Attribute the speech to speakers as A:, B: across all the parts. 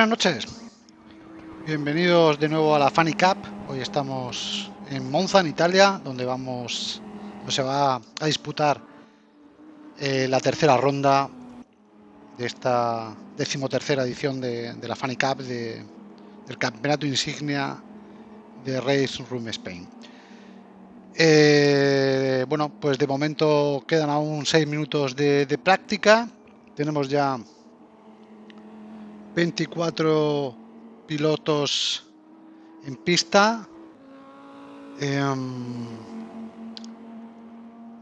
A: Buenas noches, bienvenidos de nuevo a la Funny Cup. Hoy estamos en Monza, en Italia, donde vamos, se va a disputar eh, la tercera ronda de esta decimotercera edición de, la Funny Cup de, del campeonato insignia de Race Room Spain. Eh, bueno, pues de momento quedan aún seis minutos de práctica. Tenemos ya 24 pilotos en pista. Em,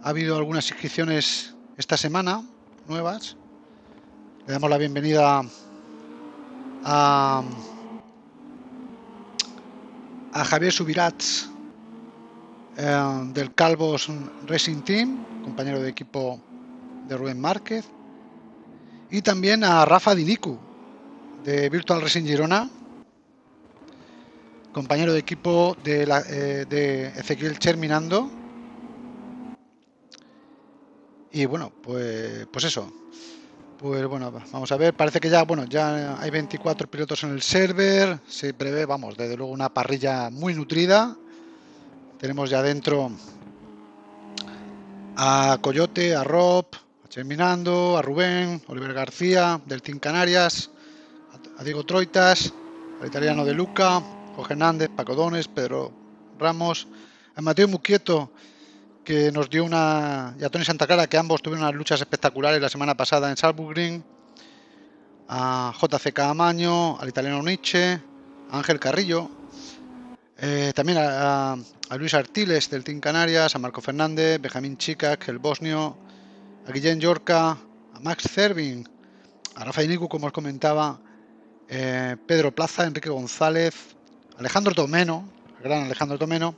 A: ha habido algunas inscripciones esta semana, nuevas. Le damos la bienvenida a, Javier Subirats em, del Calvos Racing Team, compañero de equipo de Rubén Márquez. Y también a Rafa Dinicu, Virtual Racing Girona, compañero de equipo de, la, eh, de Ezequiel Cherminando. Y bueno, pues, pues eso. Pues bueno, vamos a ver, parece que ya, bueno, ya hay 24 pilotos en el server, se prevé, vamos, desde luego una parrilla muy nutrida. Tenemos ya dentro a Coyote, a Rob, a Cherminando, a Rubén, Oliver García, del Team Canarias, a Diego Troitas, al italiano de Luca, Jorge Hernández, Paco Dones, Pedro Ramos, a Mateo Muquieto, que nos dio una, y a Tony Santa Clara, que ambos tuvieron unas luchas espectaculares la semana pasada en Salzburg a JCK Amaño, al italiano Nietzsche, a Ángel Carrillo, eh, también a, Luis Artiles del Team Canarias, a Marco Fernández, Benjamín Chicac, el bosnio, a Guillén Yorca, a Max Cervin, a Rafael Nicu, como os comentaba, eh, Pedro Plaza, Enrique González, Alejandro Tomeno, el gran Alejandro Tomeno,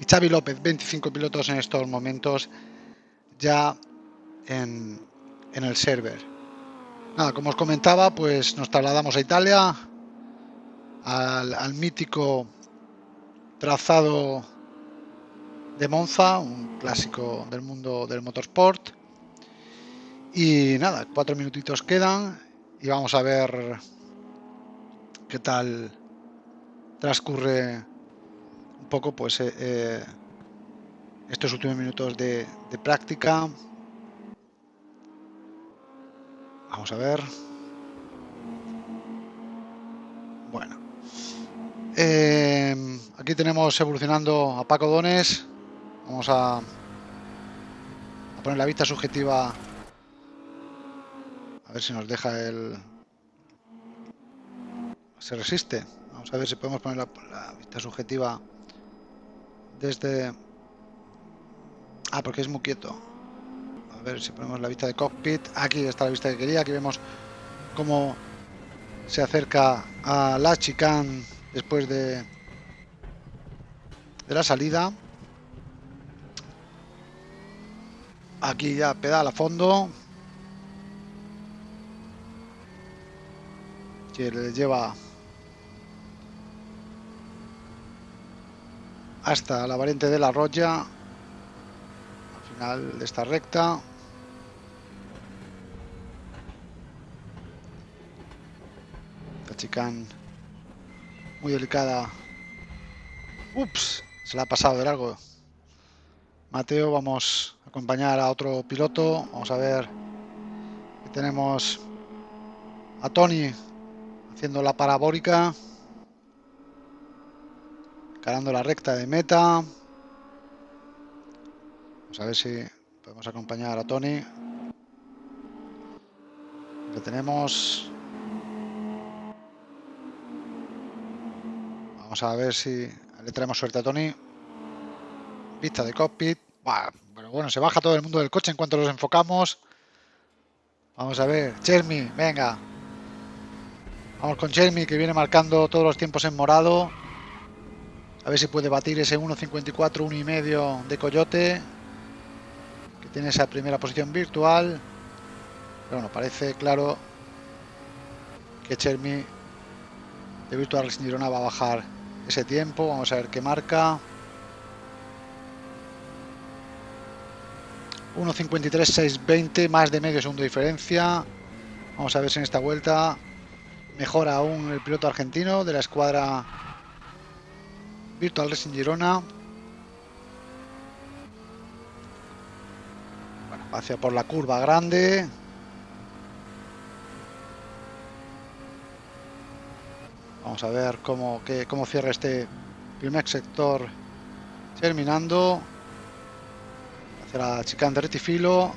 A: y Xavi López, 25 pilotos en estos momentos ya en, el server. Nada, como os comentaba, pues nos trasladamos a Italia, al, mítico trazado de Monza, un clásico del mundo del motorsport. Y nada, cuatro minutitos quedan y vamos a ver qué tal transcurre un poco pues eh, eh, estos últimos minutos de, práctica. Vamos a ver. Bueno. Eh, aquí tenemos evolucionando a Paco Dones. Vamos a, a poner la vista subjetiva. A ver si nos deja el, se resiste. Vamos a ver si podemos poner la, vista subjetiva desde... Ah, porque es muy quieto. A ver si ponemos la vista de cockpit. Aquí está la vista que quería. Aquí vemos cómo se acerca a la chicane después de, de la salida. Aquí ya pedal a fondo. Que le lleva hasta la variante de la Roya. Al final de esta recta. La chicane muy delicada. Ups se la ha pasado de largo. Mateo vamos a acompañar a otro piloto. Vamos a ver tenemos a Tony haciendo la parabólica Carando la recta de meta. Vamos a ver si podemos acompañar a Tony. Le tenemos. Vamos a ver si le traemos suerte a Tony. Vista de cockpit. Bueno, bueno, se baja todo el mundo del coche en cuanto los enfocamos. Vamos a ver. Jeremy, venga. Vamos con Jeremy que viene marcando todos los tiempos en morado. A ver si puede batir ese 1.54, 1 y medio de Coyote. Que tiene esa primera posición virtual. Pero bueno, parece claro que Chermi de Virtual Racing Girona va a bajar ese tiempo. Vamos a ver qué marca. 1.53, 6.20, más de medio segundo diferencia. Vamos a ver si en esta vuelta Mejor aún el piloto argentino de la escuadra Virtual Racing Girona. Bueno, hacia por la curva grande. Vamos a ver cómo, cómo cierra este primer sector terminando. Hacia la chicane de retifilo.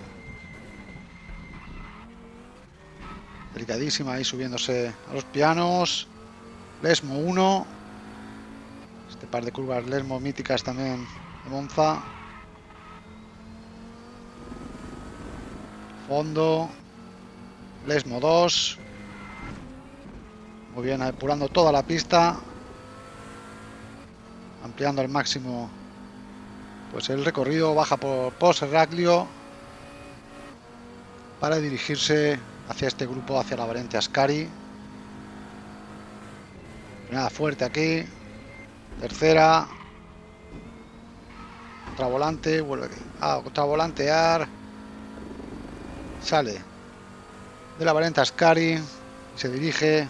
A: Delicadísima ahí subiéndose a los pianos. Lesmo 1. Este par de curvas Lesmo míticas también de Monza. Fondo. Lesmo 2. Muy bien, apurando toda la pista. Ampliando al máximo pues el recorrido. Baja por Post Raglio para dirigirse hacia este grupo, hacia la variante Ascari. Nada fuerte aquí. Tercera. Otra volante. Vuelve aquí. Ah, otra volantear. Sale de la variante Ascari. Se dirige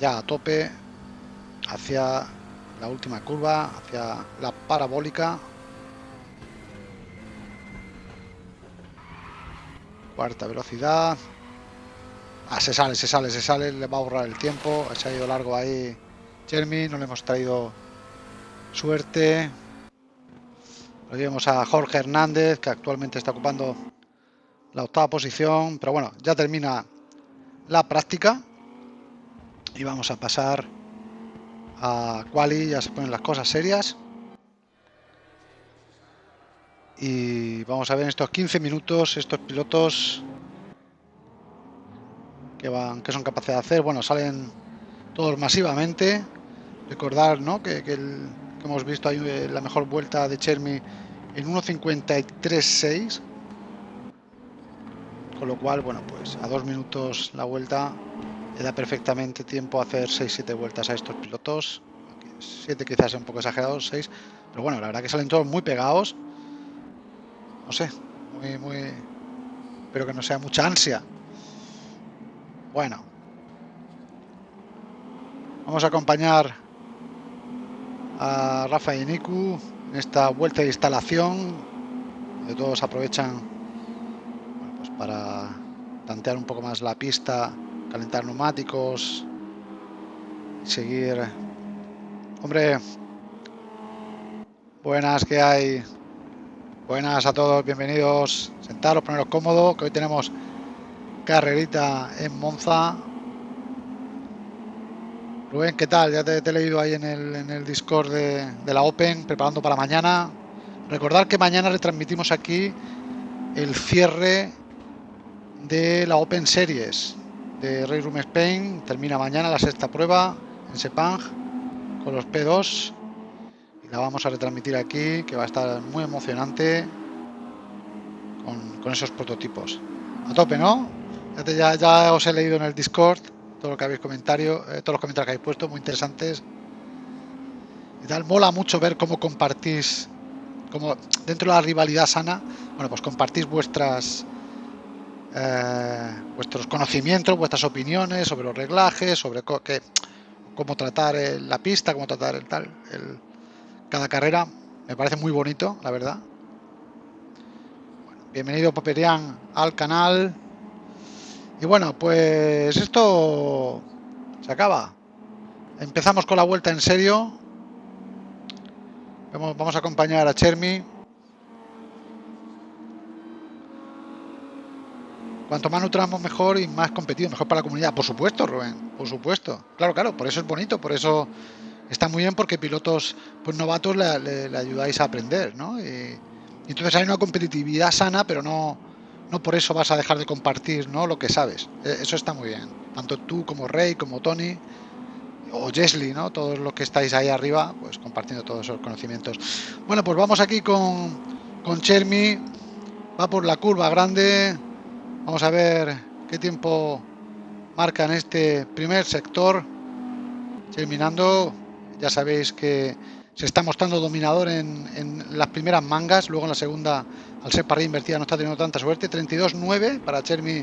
A: ya a tope hacia la última curva, hacia la parabólica. Cuarta velocidad. Ah, se sale, se sale, se sale, le va a ahorrar el tiempo. Se ha ido largo ahí Jeremy, no le hemos traído suerte. Lo llevamos a Jorge Hernández, que actualmente está ocupando la octava posición. Pero bueno, ya termina la práctica y vamos a pasar a quali, ya se ponen las cosas serias. Y vamos a ver en estos 15 minutos estos pilotos que van que son capaces de hacer. Bueno, salen todos masivamente. Recordar ¿no? que, que, hemos visto ahí eh, la mejor vuelta de Chermi en 1.53.6. Con lo cual, bueno, pues a dos minutos la vuelta le da perfectamente tiempo a hacer 6-7 vueltas a estos pilotos. 7 quizás un poco exagerados, 6. Pero bueno, la verdad que salen todos muy pegados. No sé, muy, muy... Espero que no sea mucha ansia. Bueno. Vamos a acompañar a Rafa y Niku en esta vuelta de instalación. De todos aprovechan pues para tantear un poco más la pista calentar neumáticos, seguir. Hombre, buenas que hay. Buenas a todos, bienvenidos. Sentaros, poneros cómodo, que hoy tenemos carrerita en Monza. Rubén, ¿qué tal? Ya te, he leído ahí en el, en el Discord de, de la Open, preparando para mañana. Recordar que mañana retransmitimos aquí el cierre de la Open Series de Ray Room Spain. Termina mañana la sexta prueba en Sepang con los P2 y la vamos a retransmitir aquí que va a estar muy emocionante con, esos prototipos. A tope, ¿no? Ya, ya, os he leído en el Discord todo lo que habéis comentario, eh, todos los comentarios que habéis puesto, muy interesantes. Y tal, mola mucho ver cómo compartís, como dentro de la rivalidad sana, bueno, pues compartís vuestras eh, vuestros conocimientos, vuestras opiniones sobre los reglajes, sobre cómo tratar la pista, cómo tratar el tal, el, cada carrera. Me parece muy bonito, la verdad. bienvenido Paperian al canal. Y bueno, pues esto se acaba. Empezamos con la vuelta en serio. Vamos, a acompañar a Chermi. Cuanto más nutramos mejor y más competido, mejor para la comunidad. Por supuesto, Rubén, por supuesto. Claro, claro, por eso es bonito, por eso está muy bien porque pilotos pues novatos le, ayudáis a aprender, ¿no? Y, entonces hay una competitividad sana, pero no, no por eso vas a dejar de compartir ¿no? lo que sabes. E, eso está muy bien. Tanto tú como Rey, como Tony o Jesly, ¿no? Todos los que estáis ahí arriba, pues compartiendo todos esos conocimientos. Bueno, pues vamos aquí con, con Chermi. Va por la curva grande. Vamos a ver qué tiempo marca en este primer sector. Terminando, ya sabéis que se está mostrando dominador en, las primeras mangas, luego en la segunda, al ser parrilla invertida, no está teniendo tanta suerte. 32-9 para Chermi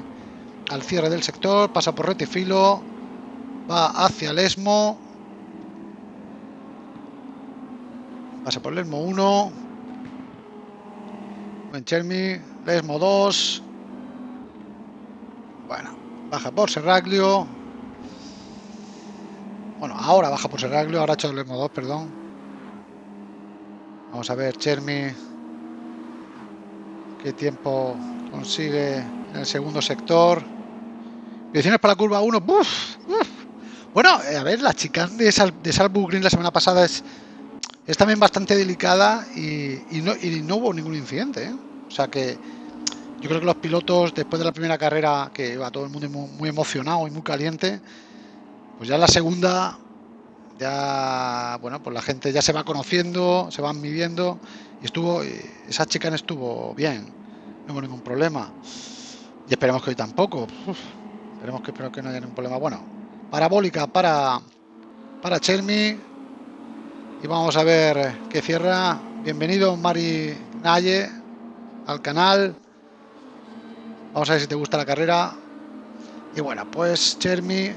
A: al cierre del sector, pasa por Retifilo, va hacia el ESMO, pasa por el ESMO 1, Buen Chermi, ESMO 2, bueno, baja por Serraglio, bueno, ahora baja por Serraglio, ahora ha hecho el ESMO 2, perdón, vamos a ver Chermi, qué tiempo consigue en el segundo sector, Direcciones para la curva 1. Bueno, eh, a ver, la chica de, Sal, de Green la semana pasada es, también bastante delicada y, no, y no, hubo ningún incidente. ¿eh? O sea que yo creo que los pilotos, después de la primera carrera, que iba todo el mundo muy, emocionado y muy caliente, pues ya la segunda, ya, bueno, pues la gente ya se va conociendo, se van midiendo y estuvo, esa chica estuvo bien, no hubo ningún problema. Y esperemos que hoy tampoco. Esperemos que, espero que no haya ningún problema. Bueno, parabólica para, para Chermi. Y vamos a ver qué cierra. Bienvenido, Mari Naye, al canal. Vamos a ver si te gusta la carrera. Y bueno, pues Chermi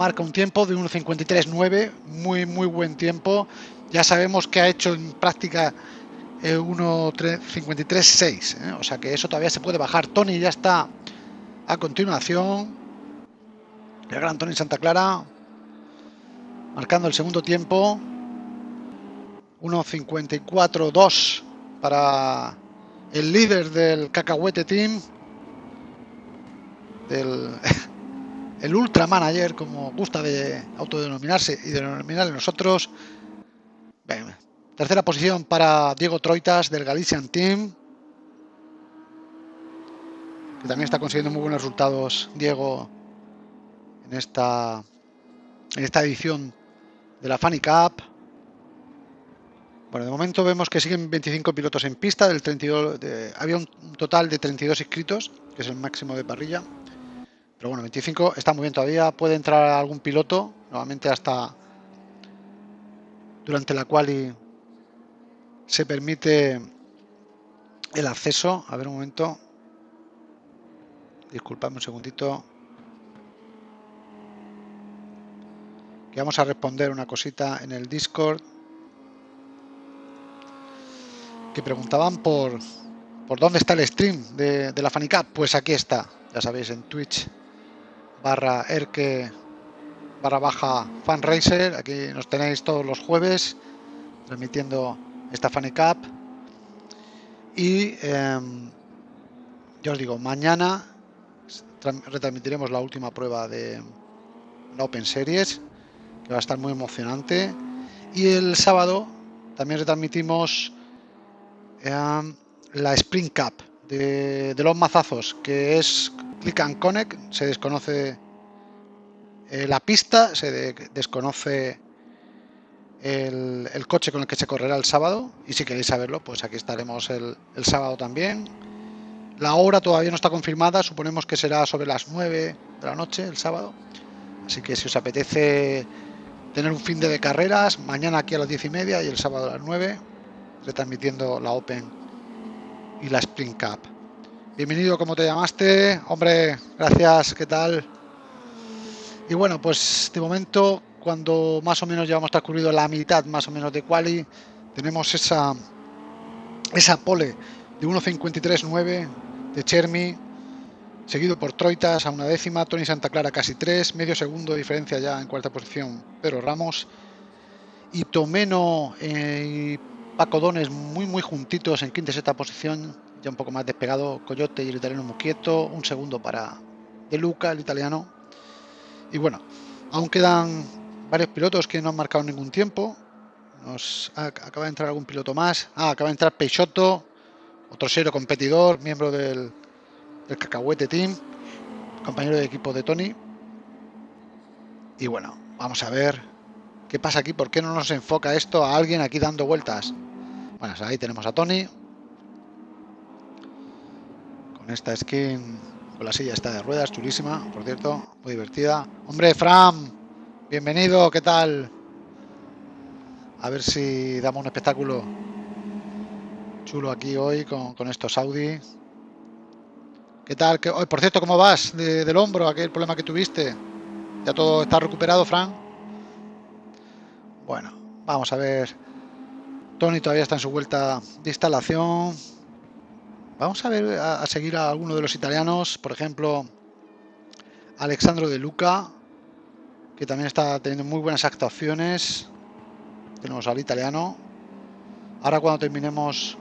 A: marca un tiempo de 1.53.9. Muy, muy buen tiempo. Ya sabemos que ha hecho en práctica 1.53.6. ¿eh? O sea que eso todavía se puede bajar. Tony ya está a continuación. El gran Tony Santa Clara marcando el segundo tiempo. 1.54-2 para el líder del cacahuete team. Del, el ultra manager, como gusta de autodenominarse y denominarle nosotros. tercera posición para Diego Troitas del Galician Team. Que también está consiguiendo muy buenos resultados, Diego, en esta, en esta edición de la Funny Cup. Bueno, de momento vemos que siguen 25 pilotos en pista, del 32, había un total de 32 inscritos, que es el máximo de parrilla. Pero bueno, 25 está muy bien todavía, puede entrar algún piloto, nuevamente hasta durante la cual se permite el acceso. A ver un momento. Disculpadme un segundito. que vamos a responder una cosita en el Discord que preguntaban por por dónde está el stream de, la Fanica pues aquí está ya sabéis en Twitch barra erke barra baja fanracer aquí nos tenéis todos los jueves transmitiendo esta Fanica y em, ya os digo mañana retransmitiremos la última prueba de la Open Series va a estar muy emocionante. Y el sábado también retransmitimos em, la Spring Cup de, los mazazos, que es Click and Connect, se desconoce eh, la pista, se desconoce el, coche con el que se correrá el sábado y si queréis saberlo, pues aquí estaremos el, el, sábado también. La hora todavía no está confirmada, suponemos que será sobre las 9 de la noche el sábado. Así que si os apetece tener un fin de, carreras, mañana aquí a las 10 y media y el sábado a las 9, retransmitiendo la Open y la Spring Cup. Bienvenido, como te llamaste? Hombre, gracias, ¿qué tal? Y bueno, pues de momento, cuando más o menos hemos transcurrido la mitad más o menos de quali, tenemos esa, esa pole de 1.53.9 de Chermi, seguido por Troitas a una décima, Tony Santa Clara casi tres, medio segundo de diferencia ya en cuarta posición Pedro Ramos, y Tomeno eh, y Paco Dones muy muy juntitos en quinta y sexta posición, ya un poco más despegado Coyote y el italiano Muquieto, un segundo para De Luca, el italiano, y bueno, aún quedan varios pilotos que no han marcado ningún tiempo, nos acaba de entrar algún piloto más, ah, acaba de entrar Peixoto, otro serio competidor, miembro del el Cacahuete Team, compañero de equipo de Tony. Y bueno, vamos a ver qué pasa aquí, por qué no nos enfoca esto a alguien aquí dando vueltas. Bueno, ahí tenemos a Tony. Con esta skin, con la silla está de ruedas, chulísima, por cierto, muy divertida. Hombre, Fram, bienvenido, ¿qué tal? A ver si damos un espectáculo chulo aquí hoy con, estos Audi ¿Qué tal? ¿Qué... por cierto, ¿cómo vas del hombro, aquel problema que tuviste? ¿Ya todo está recuperado, Fran? Bueno, vamos a ver. Tony todavía está en su vuelta de instalación. Vamos a ver, a, seguir a alguno de los italianos, por ejemplo, Alexandro de Luca, que también está teniendo muy buenas actuaciones. Tenemos al italiano. Ahora cuando terminemos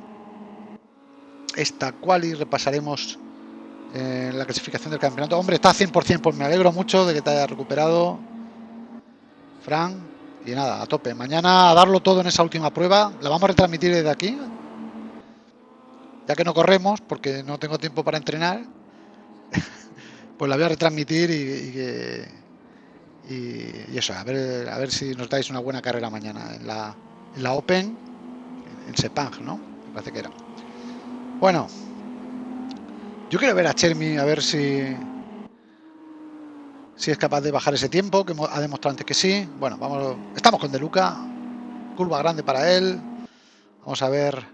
A: esta quali repasaremos eh, la clasificación del campeonato. Hombre, está 100%, pues me alegro mucho de que te haya recuperado, Fran. Y nada, a tope. Mañana a darlo todo en esa última prueba. La vamos a retransmitir desde aquí. Ya que no corremos, porque no tengo tiempo para entrenar. pues la voy a retransmitir y, y, eso, a ver, a ver si nos dais una buena carrera mañana en la, en la Open, en Sepang, ¿no? Me parece que era. Bueno, yo quiero ver a Chermi a ver si si es capaz de bajar ese tiempo, que ha demostrado antes que sí. Bueno, vamos, estamos con De Luca, curva grande para él. Vamos a ver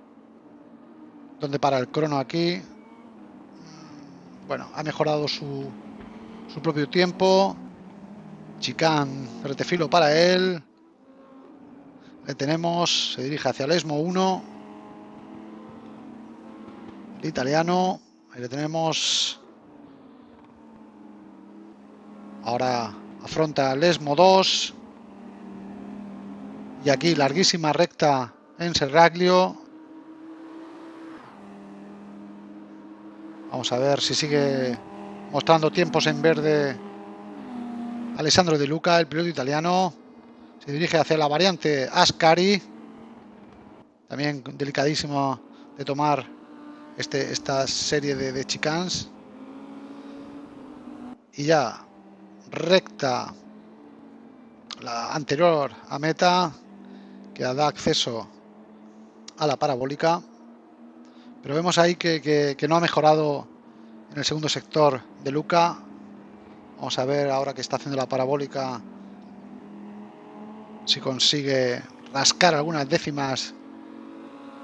A: dónde para el crono aquí. Bueno, ha mejorado su, su propio tiempo. Chicán, retefilo para él. Le tenemos, se dirige hacia el ESMO 1. El italiano. Ahí le tenemos. Ahora afronta el ESMO 2. Y aquí larguísima recta en Serraglio. Vamos a ver si sigue mostrando tiempos en verde Alessandro De Luca, el piloto italiano. Se dirige hacia la variante Ascari. También delicadísimo de tomar este, esta serie de, de chicans. Y ya recta la anterior a meta que da acceso a la parabólica pero vemos ahí que, no ha mejorado en el segundo sector de Luca vamos a ver ahora que está haciendo la parabólica si consigue rascar algunas décimas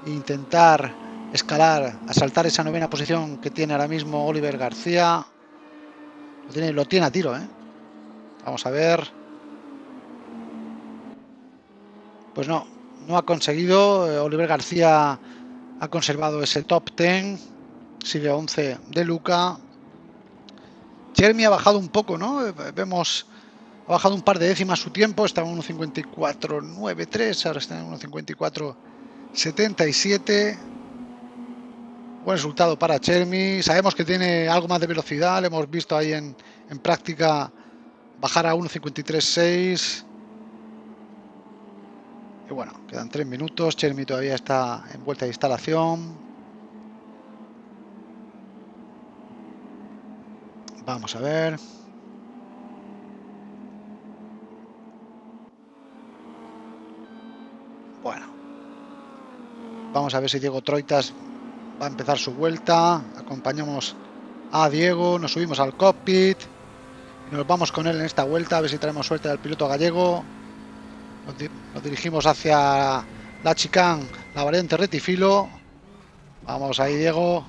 A: e intentar escalar, asaltar esa novena posición que tiene ahora mismo Oliver García. Lo tiene, lo tiene a tiro, ¿eh? Vamos a ver. Pues no, no ha conseguido. Eh, Oliver García ha conservado ese top 10. Sigue 11 de Luca. Jeremy ha bajado un poco, ¿no? Eh, vemos, ha bajado un par de décimas su tiempo. Estaba en 1.54.93, ahora está en 1.54.77. Buen resultado para Chermi. Sabemos que tiene algo más de velocidad. Lo hemos visto ahí en, en práctica bajar a 1.53.6. Y bueno, quedan 3 minutos. Chermi todavía está en vuelta de instalación. Vamos a ver. Bueno. Vamos a ver si Diego Troitas va a empezar su vuelta. Acompañamos a Diego, nos subimos al cockpit. Nos vamos con él en esta vuelta, a ver si traemos suerte al piloto gallego. Nos, dirigimos hacia la chicán, la variante retifilo. Vamos ahí, Diego.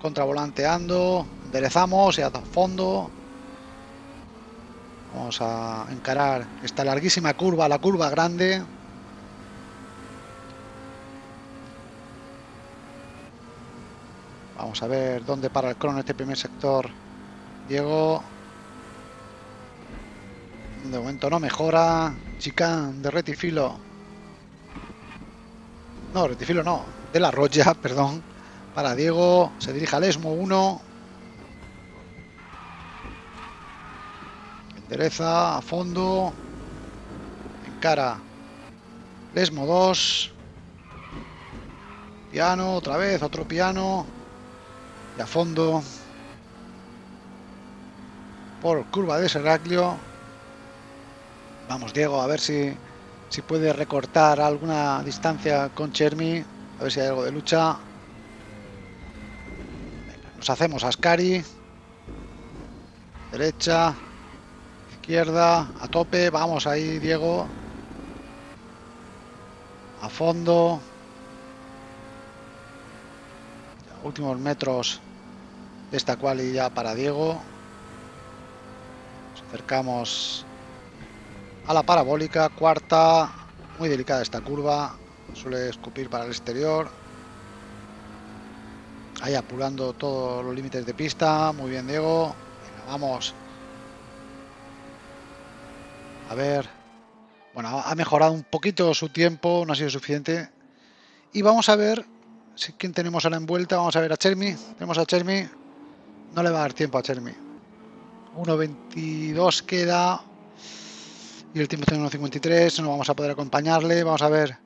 A: Contravolanteando. Enderezamos y a fondo. Vamos a encarar esta larguísima curva, la curva grande. Vamos a ver dónde para el crono este primer sector. Diego. De momento no mejora. Chicán de retifilo. No, retifilo no. De la roya, perdón. Para Diego. Se dirige al ESMO 1. Endereza a fondo. Encara. ESMO 2. Piano, otra vez, otro piano. Y a fondo. Por curva de Serraclio. Vamos, Diego, a ver si, si puede recortar alguna distancia con Chermi. A ver si hay algo de lucha. nos hacemos Ascari. Derecha. Izquierda. A tope. Vamos ahí, Diego. A fondo. Últimos metros esta quali ya para Diego. Nos acercamos a la parabólica, cuarta, muy delicada esta curva, suele escupir para el exterior. Ahí apurando todos los límites de pista, muy bien Diego. vamos. A ver. Bueno, ha mejorado un poquito su tiempo, no ha sido suficiente. Y vamos a ver si quién tenemos a la envuelta. Vamos a ver a Chermi. Tenemos a Chermi. No le va a dar tiempo a Chermi. 1.22 queda. Y el tiempo tiene 1.53. No vamos a poder acompañarle. Vamos a ver.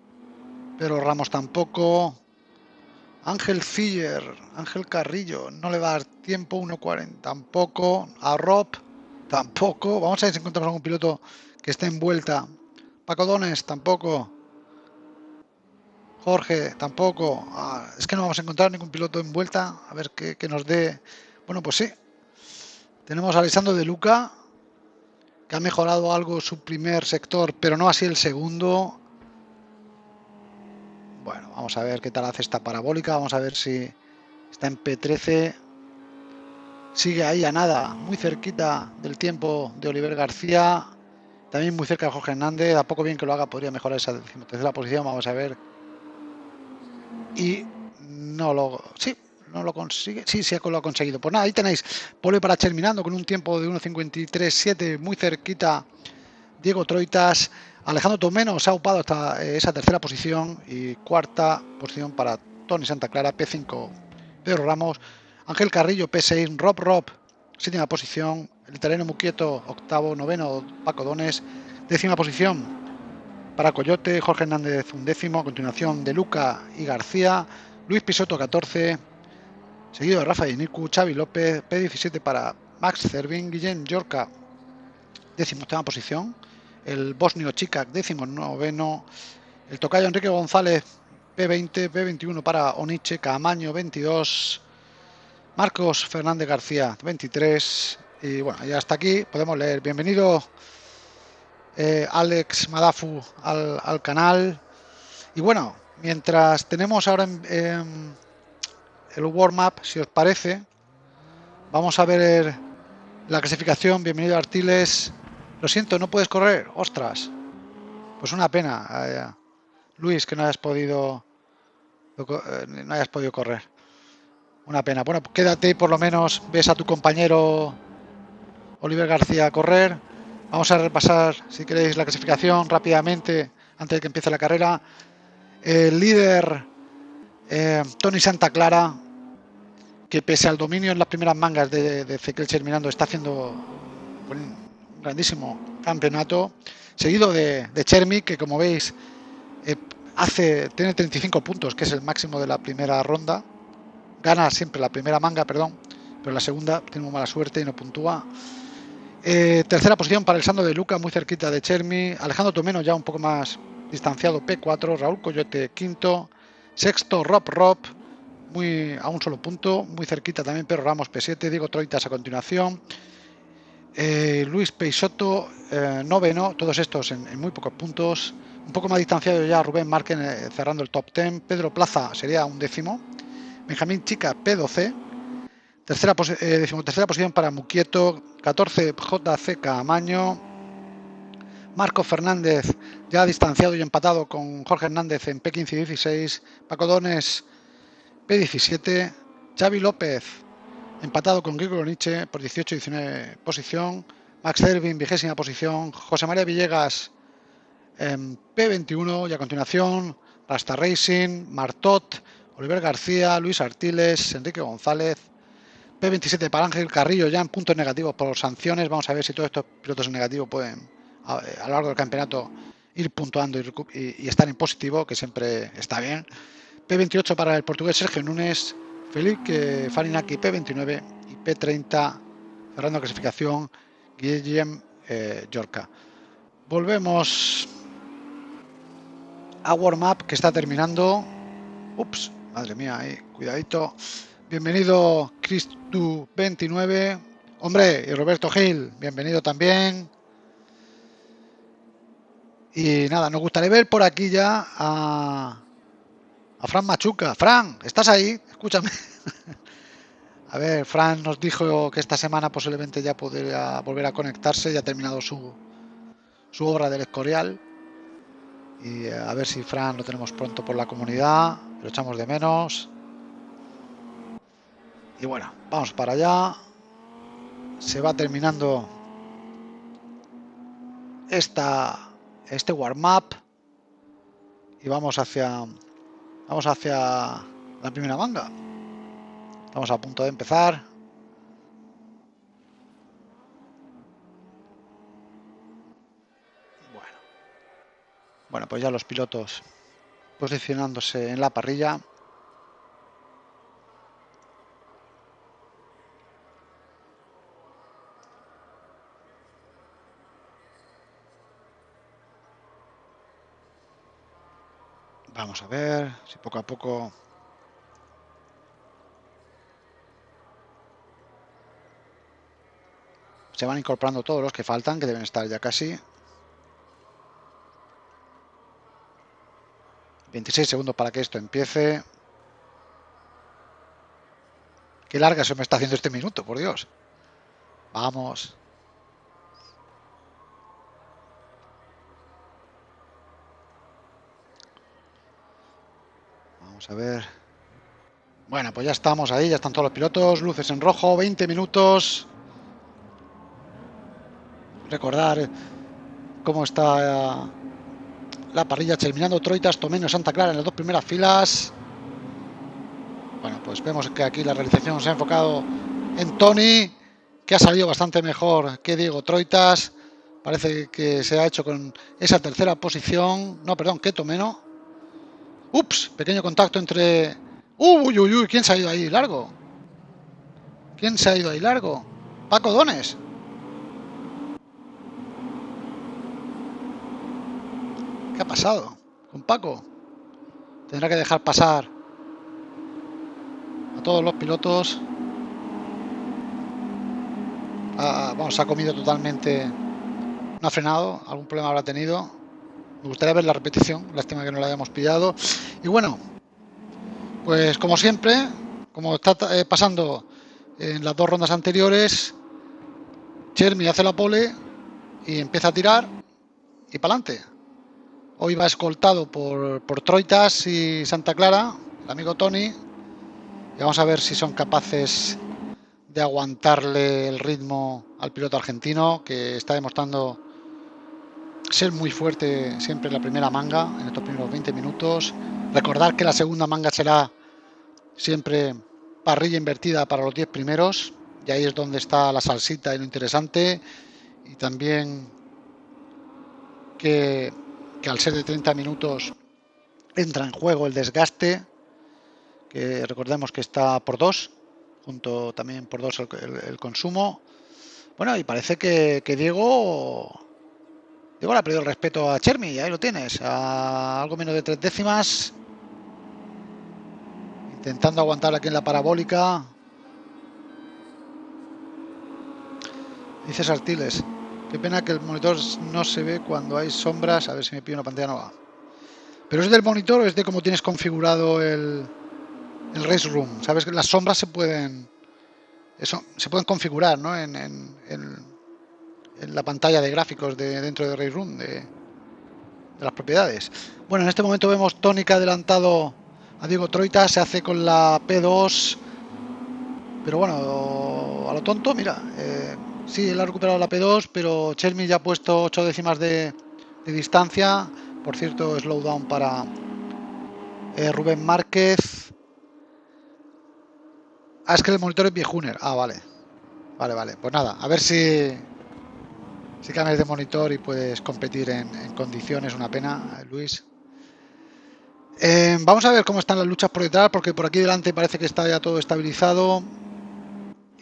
A: Pero Ramos tampoco. Ángel Filler. Ángel Carrillo. No le va a dar tiempo. 1.40 tampoco. A Rob tampoco. Vamos a ver si encontramos algún piloto que esté envuelta. Paco Dones tampoco. Jorge tampoco. Ah, es que no vamos a encontrar ningún piloto envuelta. A ver qué, qué nos dé. Bueno, pues sí, tenemos a Alessandro de Luca, que ha mejorado algo su primer sector, pero no así el segundo. Bueno, vamos a ver qué tal hace esta parabólica. Vamos a ver si está en P13. Sigue ahí a nada, muy cerquita del tiempo de Oliver García. También muy cerca de Jorge Hernández. A poco bien que lo haga, podría mejorar esa tercera posición. Vamos a ver. Y no lo... Sí, no lo consigue. Sí, sí lo ha conseguido. Pues nada, ahí tenéis. Pole para terminando con un tiempo de 1.53.7, muy cerquita. Diego Troitas, Alejandro Tomeno se ha upado hasta eh, esa tercera posición y cuarta posición para Tony Santa Clara, P5 Pedro Ramos, Ángel Carrillo, P6, Rob Rob, séptima posición, el italiano Muquieto, octavo, noveno, Paco Dones, décima posición para Coyote, Jorge Hernández, un décimo, a continuación de Luca y García, Luis Pisoto, 14, seguido de Rafa Niku, Xavi López, P17 para Max Cervin, Guillén Yorca, décimo octava posición, el bosnio Chicac, décimo noveno, el tocayo Enrique González, P20, P21 para Oniche, Camaño, 22, Marcos Fernández García, 23, y bueno, ya hasta aquí podemos leer. Bienvenido eh, Alex Madafu al, al, canal. Y bueno, mientras tenemos ahora en el warm-up, si os parece. Vamos a ver la clasificación. Bienvenido Artiles. Lo siento, no puedes correr. Ostras. Pues una pena. Eh, Luis, que no hayas podido eh, no hayas podido correr. Una pena. Bueno, quédate por lo menos ves a tu compañero Oliver García correr. Vamos a repasar, si queréis, la clasificación rápidamente antes de que empiece la carrera. El líder eh, Tony Santa Clara, que pese al dominio en las primeras mangas de, de Ezequiel está haciendo un grandísimo campeonato, seguido de, de Chermi, que como veis eh, hace tiene 35 puntos, que es el máximo de la primera ronda, gana siempre la primera manga, perdón, pero la segunda tiene muy mala suerte y no puntúa. Eh, tercera posición para el Sando de Luca, muy cerquita de Chermi. Alejandro Tomeno ya un poco más distanciado, P4. Raúl Coyote, quinto. Sexto, Rob Rob, muy, a un solo punto, muy cerquita también Pedro Ramos P7, Diego Troitas a continuación, eh, Luis Peixoto, eh, noveno, todos estos en, muy pocos puntos, un poco más distanciado ya Rubén Marquen eh, cerrando el top 10, Pedro Plaza sería un décimo, Benjamín Chica P12, tercera, decimotercera posición para Muquieto, 14 JC Camaño, Marco Fernández ya distanciado y empatado con Jorge Hernández en P15 y 16, Paco Dones P17, Xavi López empatado con Grigor Nietzsche por 18 y 19 posición, Max Servin vigésima posición, José María Villegas en P21 y a continuación Rasta Racing, Martot, Oliver García, Luis Artiles, Enrique González, P27 para Ángel Carrillo ya en puntos negativos por sanciones. Vamos a ver si todos estos pilotos negativos pueden a, lo largo del campeonato ir puntuando y, estar en positivo, que siempre está bien. P28 para el portugués Sergio Núñez, Felipe Farinaki P29 y P30 cerrando clasificación Guillem eh, Yorca. Volvemos a warm up que está terminando. Ups, madre mía, ahí, cuidadito. Bienvenido Cristu29. Hombre, y Roberto Gil, bienvenido también. Y nada, nos gustaría ver por aquí ya a, a Fran Machuca. Fran, ¿estás ahí? Escúchame. A ver, Fran nos dijo que esta semana posiblemente ya podría volver a conectarse, ya ha terminado su, su obra del Escorial. Y eh, a ver si Fran lo tenemos pronto por la comunidad, lo echamos de menos. Y bueno, vamos para allá. Se va terminando esta, este warm-up y vamos hacia vamos hacia la primera manga. Estamos a punto de empezar. Bueno. Bueno, pues ya los pilotos posicionándose en la parrilla. Vamos a ver si poco a poco se van incorporando todos los que faltan, que deben estar ya casi. 26 segundos para que esto empiece. Qué larga se me está haciendo este minuto, por Dios. Vamos. A ver. Bueno, pues ya estamos ahí, ya están todos los pilotos, luces en rojo, 20 minutos. Recordar cómo está la parrilla terminando Troitas, Tomeno, Santa Clara en las dos primeras filas. Bueno, pues vemos que aquí la realización se ha enfocado en Tony, que ha salido bastante mejor que Diego Troitas. Parece que se ha hecho con esa tercera posición. No, perdón, que Tomeno. Ups, pequeño contacto entre... Uy, uy, uy, ¿quién se ha ido ahí largo? ¿Quién se ha ido ahí largo? Paco Dones. ¿Qué ha pasado con Paco? Tendrá que dejar pasar a todos los pilotos. Ah, vamos, ha comido totalmente. No ha frenado, algún problema habrá tenido. Me gustaría ver la repetición, lástima que no la hayamos pillado. Y bueno, pues como siempre, como está eh, pasando en las dos rondas anteriores, Chermi hace la pole y empieza a tirar y para adelante. Hoy va escoltado por, por Troitas y Santa Clara, el amigo Tony. Y vamos a ver si son capaces de aguantarle el ritmo al piloto argentino que está demostrando ser muy fuerte siempre en la primera manga, en estos primeros 20 minutos. Recordar que la segunda manga será siempre parrilla invertida para los 10 primeros. Y ahí es donde está la salsita y lo interesante. Y también que, al ser de 30 minutos entra en juego el desgaste. Que recordemos que está por 2, junto también por 2 el, consumo. Bueno, y parece que, que Diego Le ha perdido el respeto a Chermi, ahí lo tienes, a algo menos de tres décimas. Intentando aguantar aquí en la parabólica. Dice Sartiles, qué pena que el monitor no se ve cuando hay sombras. A ver si me pido una pantalla nueva. Pero es del monitor o es de cómo tienes configurado el, el Race Room. Sabes que las sombras se pueden eso, se pueden configurar ¿no? en la pantalla de gráficos de dentro de Ray Room de, las propiedades. Bueno, en este momento vemos tónica adelantado a Diego Troita, se hace con la P2, pero bueno, a lo tonto, mira, eh, sí, él ha recuperado la P2, pero Chermi ya ha puesto 8 décimas de, distancia, por cierto, slowdown para eh, Rubén Márquez. Ah, es que el monitor es viejuner. Ah, vale. Vale, vale. Pues nada, a ver si si cambias de monitor y puedes competir en, condiciones, una pena, Luis. Eh, vamos a ver cómo están las luchas por detrás, porque por aquí delante parece que está ya todo estabilizado.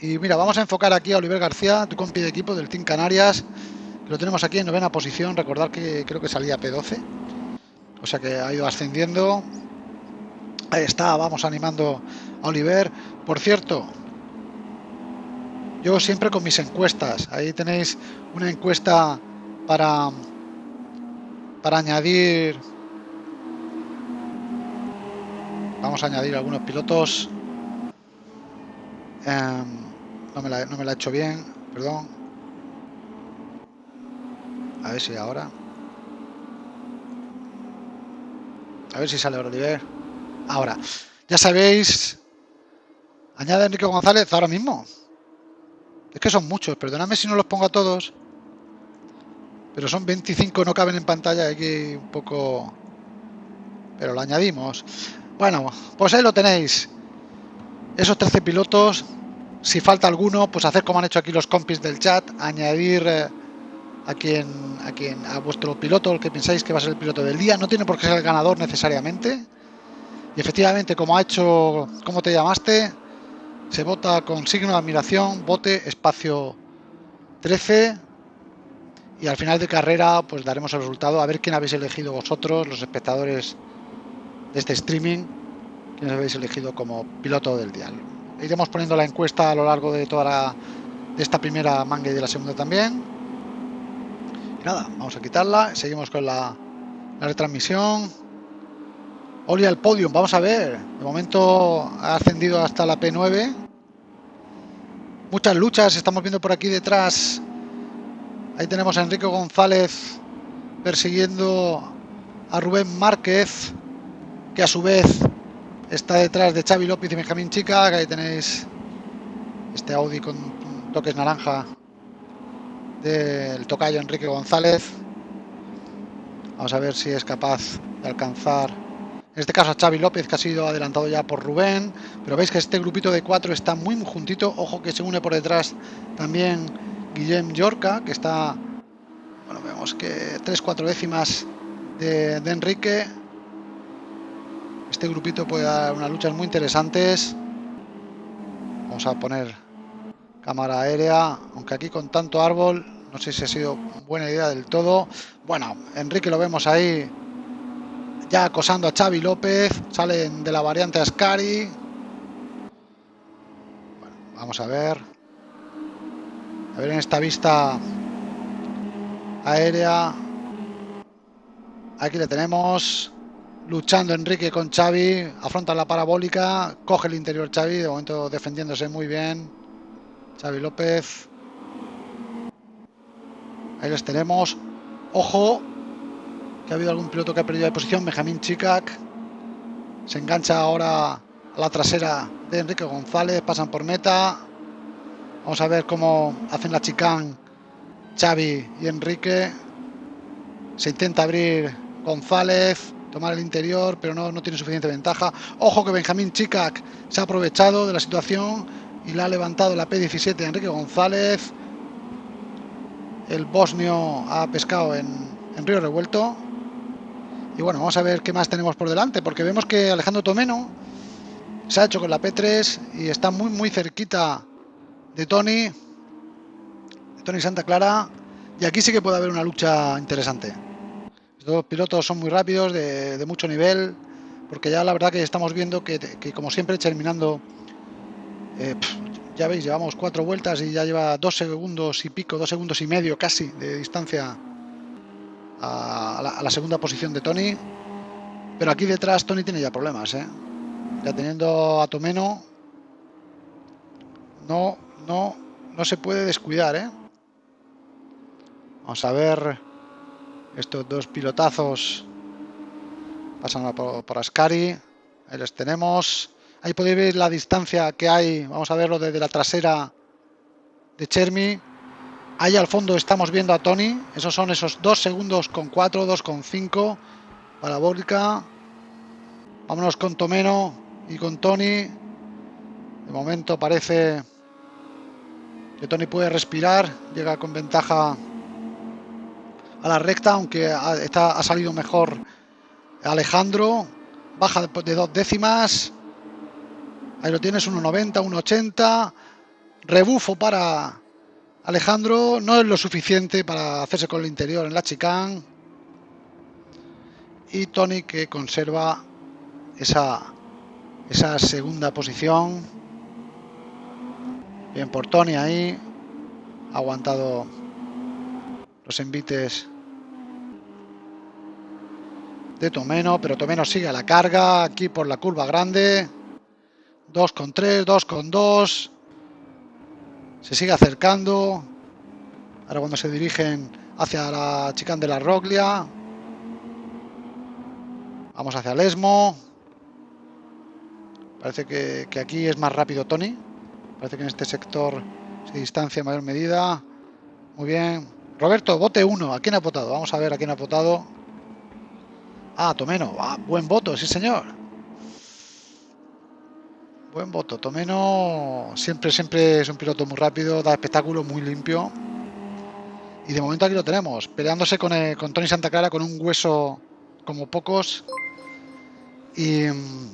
A: Y mira, vamos a enfocar aquí a Oliver García, tu compi de equipo del Team Canarias. Lo tenemos aquí en novena posición, recordar que creo que salía P12. O sea que ha ido ascendiendo. Ahí está, vamos animando a Oliver. Por cierto, yo siempre con mis encuestas. Ahí tenéis una encuesta para, para añadir. Vamos a añadir algunos pilotos. Em, no, me la, no me la he hecho bien, perdón. A ver si ahora. A ver si sale Oliver. Ahora, ya sabéis, añade Enrique González ahora mismo. Es que son muchos, perdonadme si no los pongo a todos. Pero son 25, no caben en pantalla, aquí un poco... Pero lo añadimos. Bueno, pues ahí lo tenéis. Esos 13 pilotos, si falta alguno, pues hacer como han hecho aquí los compis del chat, añadir eh, a quien, a quien, a vuestro piloto, el que pensáis que va a ser el piloto del día. No tiene por qué ser el ganador necesariamente. Y efectivamente, como ha hecho, ¿cómo te llamaste? Se vota con signo de admiración, bote, espacio 13. Y al final de carrera, pues daremos el resultado. A ver quién habéis elegido vosotros, los espectadores de este streaming. Quién habéis elegido como piloto del dial. Iremos poniendo la encuesta a lo largo de toda la, esta primera manga y de la segunda también. nada, vamos a quitarla. Seguimos con la, la retransmisión. Oli al podio, vamos a ver. De momento ha ascendido hasta la P9. Muchas luchas, estamos viendo por aquí detrás. Ahí tenemos a Enrique González persiguiendo a Rubén Márquez, que a su vez está detrás de Xavi López y Benjamín Chica. Ahí tenéis este Audi con toques naranja del tocayo Enrique González. Vamos a ver si es capaz de alcanzar en este caso a Xavi López que ha sido adelantado ya por Rubén, pero veis que este grupito de cuatro está muy juntito, ojo que se une por detrás también Guillem Yorca, que está, bueno, vemos que tres, cuatro décimas de, de Enrique. Este grupito puede dar unas luchas muy interesantes. Vamos a poner cámara aérea, aunque aquí con tanto árbol, no sé si ha sido buena idea del todo. Bueno, Enrique lo vemos ahí ya acosando a Xavi López, salen de la variante Ascari. Vamos a ver. A ver en esta vista aérea. Aquí le tenemos. Luchando Enrique con Xavi. Afronta la parabólica. Coge el interior Xavi. De momento defendiéndose muy bien. Xavi López. Ahí les tenemos. Ojo, ha habido algún piloto que ha perdido de posición, Benjamín Chicac. Se engancha ahora a la trasera de Enrique González, pasan por meta. Vamos a ver cómo hacen la chicán Xavi y Enrique. Se intenta abrir González, tomar el interior, pero no, no tiene suficiente ventaja. Ojo que Benjamín Chicac se ha aprovechado de la situación y la ha levantado la P17 de Enrique González. El bosnio ha pescado en Río Revuelto. Y bueno, vamos a ver qué más tenemos por delante, porque vemos que Alejandro Tomeno se ha hecho con la P3 y está muy muy cerquita de Tony, de Tony Santa Clara, y aquí sí que puede haber una lucha interesante. Estos dos pilotos son muy rápidos, de, mucho nivel, porque ya la verdad que estamos viendo que, como siempre terminando, eh, ya veis, llevamos cuatro vueltas y ya lleva dos segundos y pico, dos segundos y medio casi de distancia a la, segunda posición de Tony. Pero aquí detrás Tony tiene ya problemas, ¿eh? Ya teniendo a Tomeno, no, no, no se puede descuidar, ¿eh? Vamos a ver estos dos pilotazos. Pasan por, por Ascari. Ahí les tenemos. Ahí podéis ver la distancia que hay. Vamos a verlo desde la trasera de Chermi. Ahí al fondo estamos viendo a Tony. Esos son esos 2 segundos con 4, 2 con 5. Parabólica. Vámonos con Tomeno y con Tony. De momento parece que Tony puede respirar. Llega con ventaja a la recta, aunque está, ha salido mejor Alejandro. Baja de dos décimas. Ahí lo tienes, 1.90, 1.80. Rebufo para Alejandro no es lo suficiente para hacerse con el interior en la chicane. Y Tony que conserva esa, esa segunda posición. Bien por Tony ahí. Ha aguantado los envites de Tomeno, pero Tomeno sigue a la carga aquí por la curva grande. 2 con 3, 2 con 2. Se sigue acercando. Ahora cuando se dirigen hacia la chicane de la Roglia. Vamos hacia el Esmo. Parece que, que aquí es más rápido Tony. Parece que en este sector se distancia en mayor medida. Muy bien. Roberto, bote 1. ¿A quién ha votado? Vamos a ver a quién ha votado. Ah, Tomeno. Ah, buen voto, sí señor. Buen voto. Tomeno siempre, siempre es un piloto muy rápido, da espectáculo, muy limpio. Y de momento aquí lo tenemos, peleándose con, el, con Tony Santa Clara con un hueso como pocos. Y... mm,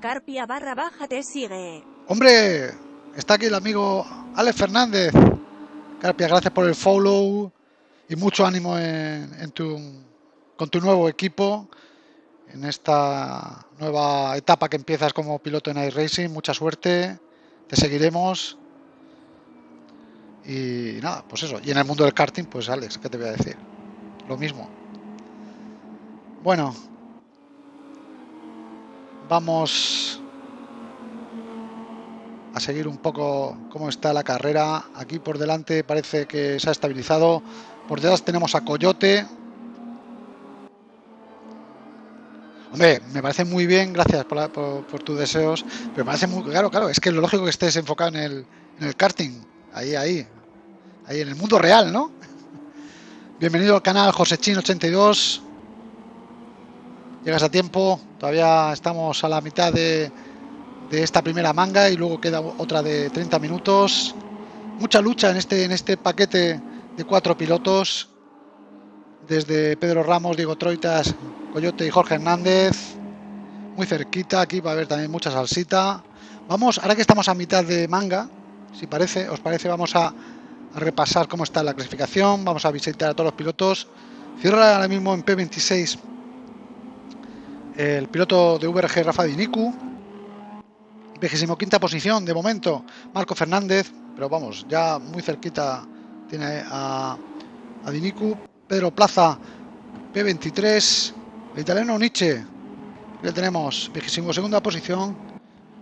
B: Carpia barra baja te sigue.
A: Hombre, está aquí el amigo Alex Fernández. Carpia, gracias por el follow y mucho ánimo en, en tu, con tu nuevo equipo en esta nueva etapa que empiezas como piloto en iRacing. Mucha suerte, te seguiremos. Y nada, pues eso. Y en el mundo del karting, pues Alex, ¿qué te voy a decir? Lo mismo. Bueno, vamos a seguir un poco cómo está la carrera. Aquí por delante parece que se ha estabilizado. Por detrás tenemos a Coyote. Hombre, me parece muy bien, gracias por, la- por- tus deseos. Pero me parece muy claro, claro, es que lo lógico que estés enfocado en el, en el karting. Ahí, ahí. Ahí en el mundo real, ¿no? Bienvenido al canal Josechin82. Llegas a tiempo. Todavía estamos a la mitad de, de esta primera manga y luego queda otra de 30 minutos. Mucha lucha en este, en este paquete de cuatro pilotos. Desde Pedro Ramos, Diego Troitas, Coyote y Jorge Hernández. Muy cerquita, aquí va a haber también mucha salsita. Vamos, ahora que estamos a mitad de manga, si parece, os parece, vamos a, repasar cómo está la clasificación. Vamos a visitar a todos los pilotos. Cierra ahora mismo en P26 el piloto de VRG Rafa Dinicu. 25 posición de momento Marco Fernández, pero vamos, ya muy cerquita tiene a, a Dinicu. Pedro Plaza, P23. El italiano Nietzsche, le tenemos 22 segunda posición.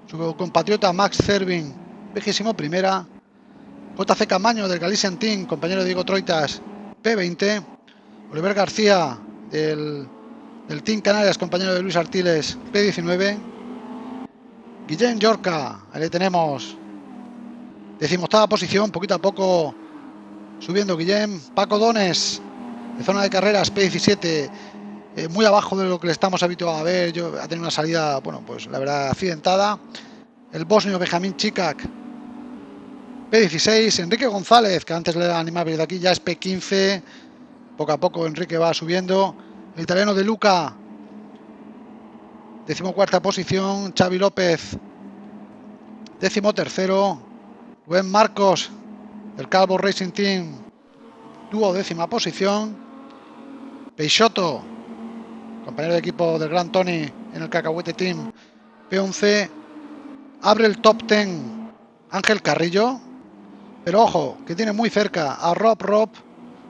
A: Su compatriota Max Cervin, 21 primera. JC Camaño del Galician Team, compañero Diego Troitas, P20. Oliver García del, del Team Canarias, compañero de Luis Artiles, P19. Guillén Yorca, ahí le tenemos. Decimoctava posición, poquito a poco subiendo Guillén. Paco Dones, zona de carreras, P17, eh, muy abajo de lo que le estamos habituados a ver. Yo, ha tenido una salida, bueno, pues la verdad, accidentada. El bosnio Benjamín Chikak, P16. Enrique González, que antes le animaba de aquí, ya es P15. Poco a poco Enrique va subiendo. El italiano de Luca, decimocuarta posición. Xavi López, décimo tercero. Marcos, del Calvo Racing Team, tuvo décima posición. Peixoto, compañero de equipo del Gran Tony en el Cacahuete Team, P11. Abre el top 10 Ángel Carrillo. Pero ojo, que tiene muy cerca a Rob Rob.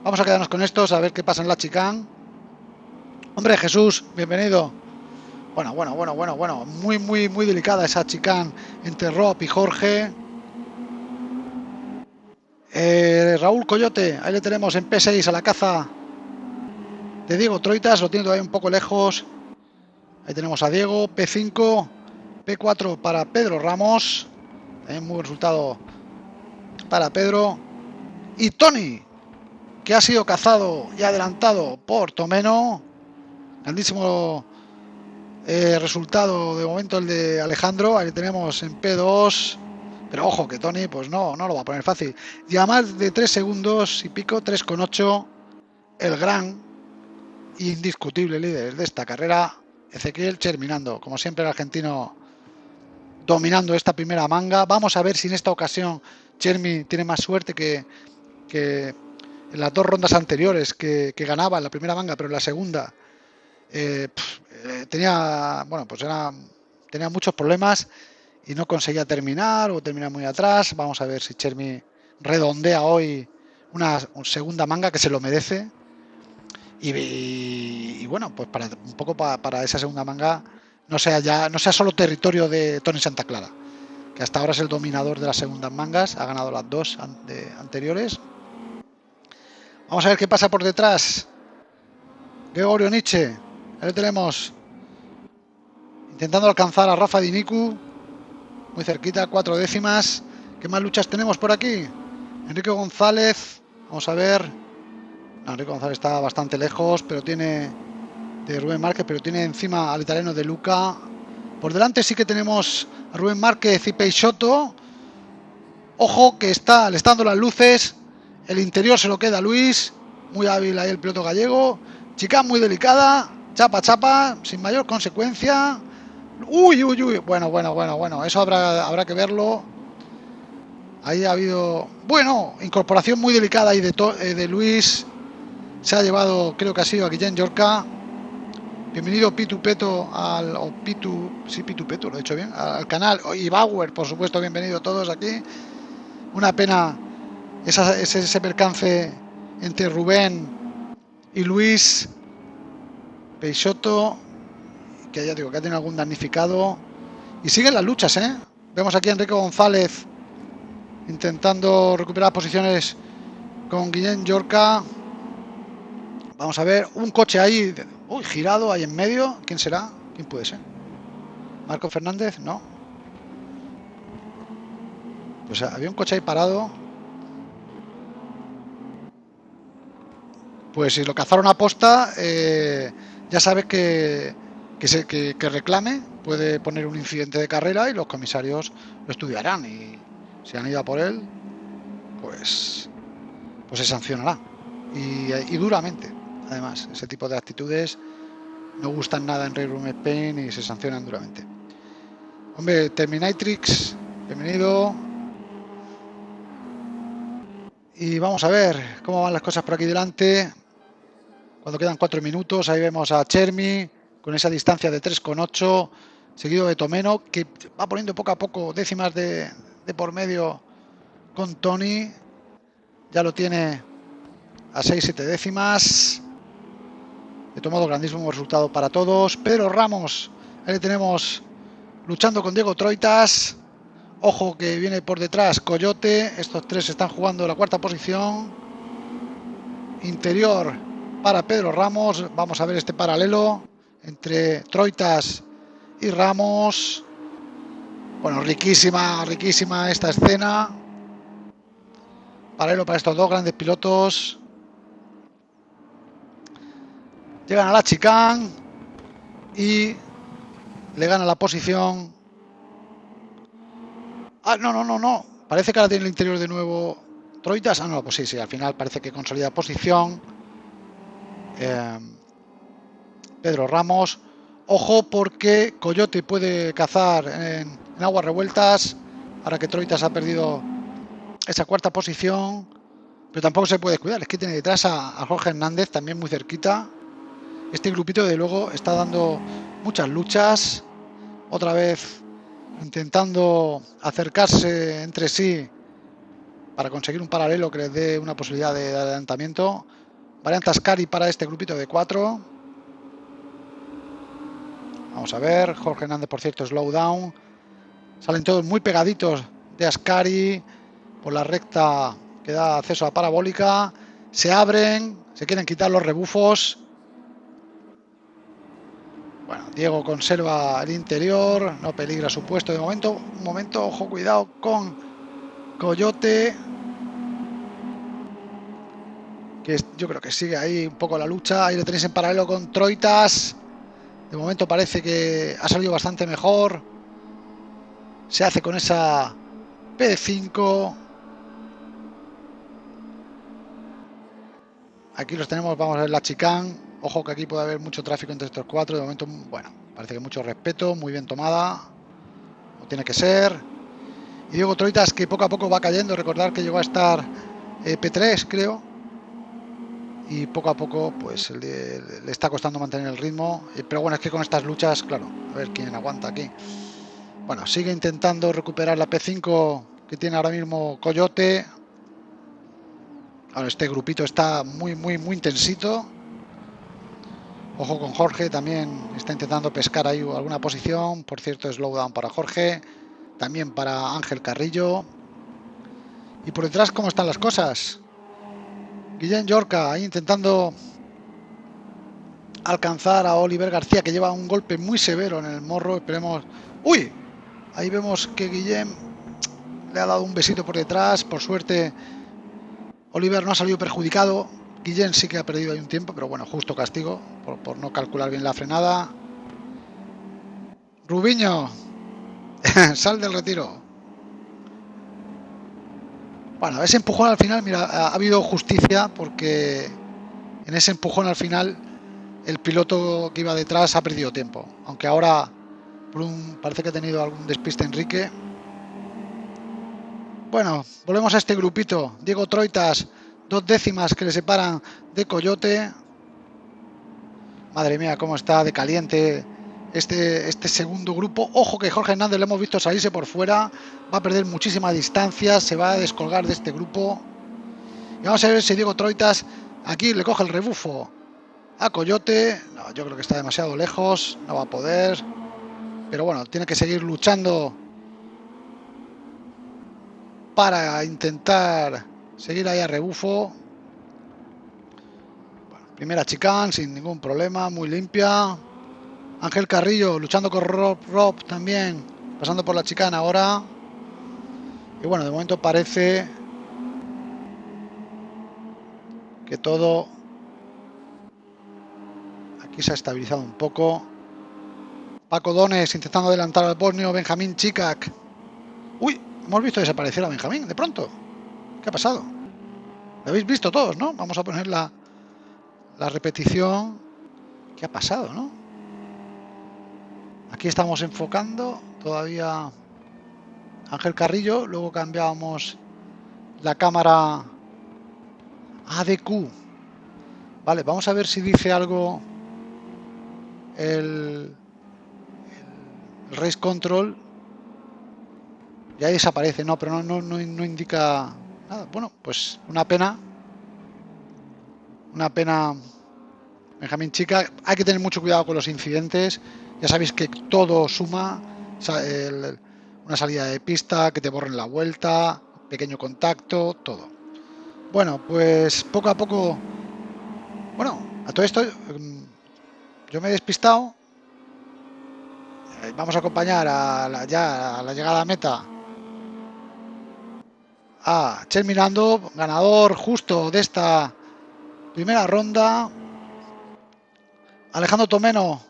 A: Vamos a quedarnos con estos a ver qué pasa en la chicane. Hombre, Jesús, bienvenido. Bueno, bueno, bueno, bueno, bueno. Muy, muy, muy delicada esa chicane entre Rob y Jorge. Eh, Raúl Coyote, ahí le tenemos en P6 a la caza de Diego Troitas, lo tiene todavía un poco lejos. Ahí tenemos a Diego, P5, P4 para Pedro Ramos, muy resultado para Pedro. Y Tony, que ha sido cazado y adelantado por Tomeno. Grandísimo eh, resultado de momento el de Alejandro, ahí tenemos en P2. Pero ojo que Tony, pues no, no lo va a poner fácil. Y a más de 3 segundos y pico, 3,8, el gran indiscutible líder de esta carrera, Ezequiel Cherminando. Como siempre, el argentino dominando esta primera manga. Vamos a ver si en esta ocasión Chermi tiene más suerte que, en las dos rondas anteriores que, ganaba en la primera manga, pero en la segunda eh, eh, tenía, bueno, pues era, tenía muchos problemas y no conseguía terminar o terminar muy atrás. Vamos a ver si Chermi redondea hoy una segunda manga que se lo merece. Y, bueno, pues para un poco para, para, esa segunda manga no sea ya no sea solo territorio de Tony Santa Clara, que hasta ahora es el dominador de las segundas mangas, ha ganado las dos anteriores. Vamos a ver qué pasa por detrás. Gregorio Nietzsche, ahí lo tenemos. Intentando alcanzar a Rafa Diniku. Muy cerquita, cuatro décimas. ¿Qué más luchas tenemos por aquí? Enrique González. Vamos a ver. Enrique González está bastante lejos, pero tiene de Rubén Márquez, pero tiene encima al italiano de Luca. Por delante sí que tenemos a Rubén Márquez y Peixoto. Ojo que está, le dando las luces. El interior se lo queda Luis. Muy hábil ahí el piloto gallego. Chica muy delicada. Chapa, chapa, sin mayor consecuencia. Uy, uy, uy. Bueno, bueno, bueno, bueno. Eso habrá, habrá que verlo. Ahí ha habido, bueno, incorporación muy delicada ahí de, eh, de Luis. Se ha llevado, creo que ha sido a Guillén Yorca. Bienvenido Pitu Peto al o Pitu, sí Pitu Peto, lo he hecho bien, al canal y Bauer, por supuesto, bienvenido todos aquí. Una pena ese, ese percance entre Rubén y Luis Peixoto, que ya digo que ha tenido algún damnificado. Y siguen las luchas, ¿eh? Vemos aquí a Enrique González intentando recuperar posiciones con Guillén Yorca. Vamos a ver, un coche ahí Uy, girado ahí en medio. ¿Quién será? ¿Quién puede ser? ¿Marco Fernández? No. Pues había un coche ahí parado. Pues si lo cazaron a posta, eh, ya sabe que, que, reclame, puede poner un incidente de carrera y los comisarios lo estudiarán. Y si han ido a por él, pues, pues se sancionará. y duramente además. Ese tipo de actitudes no gustan nada en Room Spain y se sancionan duramente. Hombre, Terminatrix, bienvenido. Y vamos a ver cómo van las cosas por aquí delante. Cuando quedan cuatro minutos, ahí vemos a Chermi con esa distancia de 3,8, seguido de Tomeno, que va poniendo poco a poco décimas de, de por medio con Tony. Ya lo tiene a 6-7 décimas. He tomado grandísimo resultado para todos. Pedro Ramos, ahí tenemos luchando con Diego Troitas. Ojo que viene por detrás Coyote. Estos tres están jugando la cuarta posición. Interior para Pedro Ramos. Vamos a ver este paralelo entre Troitas y Ramos. Bueno, riquísima, riquísima esta escena. Paralelo para estos dos grandes pilotos. Llegan a la chicane y le gana la posición. Ah, no, no, no, no. Parece que ahora tiene el interior de nuevo Troitas. Ah, no, pues sí, sí, al final parece que consolida posición. Eh, Pedro Ramos. Ojo porque Coyote puede cazar en, aguas revueltas. Ahora que Troitas ha perdido esa cuarta posición. Pero tampoco se puede cuidar. Es que tiene detrás a Jorge Hernández también muy cerquita. Este grupito de luego está dando muchas luchas, otra vez intentando acercarse entre sí para conseguir un paralelo que les dé una posibilidad de adelantamiento. Variante Ascari para este grupito de cuatro. Vamos a ver, Jorge Hernández por cierto slow down. Salen todos muy pegaditos de Ascari por la recta que da acceso a parabólica. Se abren, se quieren quitar los rebufos bueno, Diego conserva el interior, no peligra su puesto de momento. Un momento, ojo, cuidado con Coyote. Que yo creo que sigue ahí un poco la lucha. Ahí lo tenéis en paralelo con Troitas. De momento parece que ha salido bastante mejor. Se hace con esa P5. Aquí los tenemos, vamos a ver la chicane Ojo que aquí puede haber mucho tráfico entre estos cuatro. De momento, bueno, parece que mucho respeto, muy bien tomada. O tiene que ser. Y Diego Troitas que poco a poco va cayendo. Recordar que llegó a estar eh, P3, creo. Y poco a poco, pues le, está costando mantener el ritmo. Eh, pero bueno, es que con estas luchas, claro, a ver quién aguanta aquí. Bueno, sigue intentando recuperar la P5 que tiene ahora mismo Coyote. Ahora este grupito está muy, muy, muy intensito. Ojo con Jorge, también está intentando pescar ahí alguna posición. Por cierto, slowdown para Jorge. también para Ángel Carrillo. Y por detrás, ¿cómo están las cosas? Guillén Yorca ahí intentando alcanzar a Oliver García, que lleva un golpe muy severo en el morro. Esperemos. ¡Uy! Ahí vemos que Guillén le ha dado un besito por detrás. Por suerte, Oliver no ha salido perjudicado. Guillén sí que ha perdido ahí un tiempo, pero bueno, justo castigo por, por no calcular bien la frenada. Rubiño, sal del retiro. Bueno, ese empujón al final, mira, ha habido justicia porque en ese empujón al final el piloto que iba detrás ha perdido tiempo. Aunque ahora parece que ha tenido algún despiste Enrique. Bueno, volvemos a este grupito. Diego Troitas, dos décimas que le separan de Coyote. Madre mía, cómo está de caliente este, este segundo grupo. Ojo que Jorge Hernández lo hemos visto salirse por fuera. Va a perder muchísima distancia. Se va a descolgar de este grupo. Y vamos a ver si Diego Troitas aquí le coge el rebufo a Coyote. Yo creo que está demasiado lejos. No va a poder. Pero bueno, tiene que seguir luchando para intentar seguir ahí a rebufo. primera chicane sin ningún problema, muy limpia. Ángel Carrillo luchando con Rob, Rob también, pasando por la chicana ahora. Y bueno, de momento parece que todo aquí se ha estabilizado un poco. Paco Dones intentando adelantar al bosnio Benjamín Chikak. Uy, hemos visto desaparecer a Benjamín de pronto. ¿Qué ha pasado? Lo habéis visto todos, ¿no? Vamos a poner la, la repetición. ¿Qué ha pasado, no? Aquí estamos enfocando todavía Ángel Carrillo, luego cambiamos la cámara ADQ. Vale, vamos a ver si dice algo el, Race Control. Ya desaparece, no, pero no, no, no indica nada. Bueno, pues una pena. Una pena, Benjamín Chica. Hay que tener mucho cuidado con los incidentes. Ya sabéis que todo suma, una salida de pista, que te borren la vuelta, pequeño contacto, todo. Bueno, pues poco a poco, bueno, a todo esto mm, yo me he despistado. Eh, vamos a acompañar a la, ya a la llegada meta a Chen Mirando, ganador justo de esta primera ronda. Alejandro Tomeno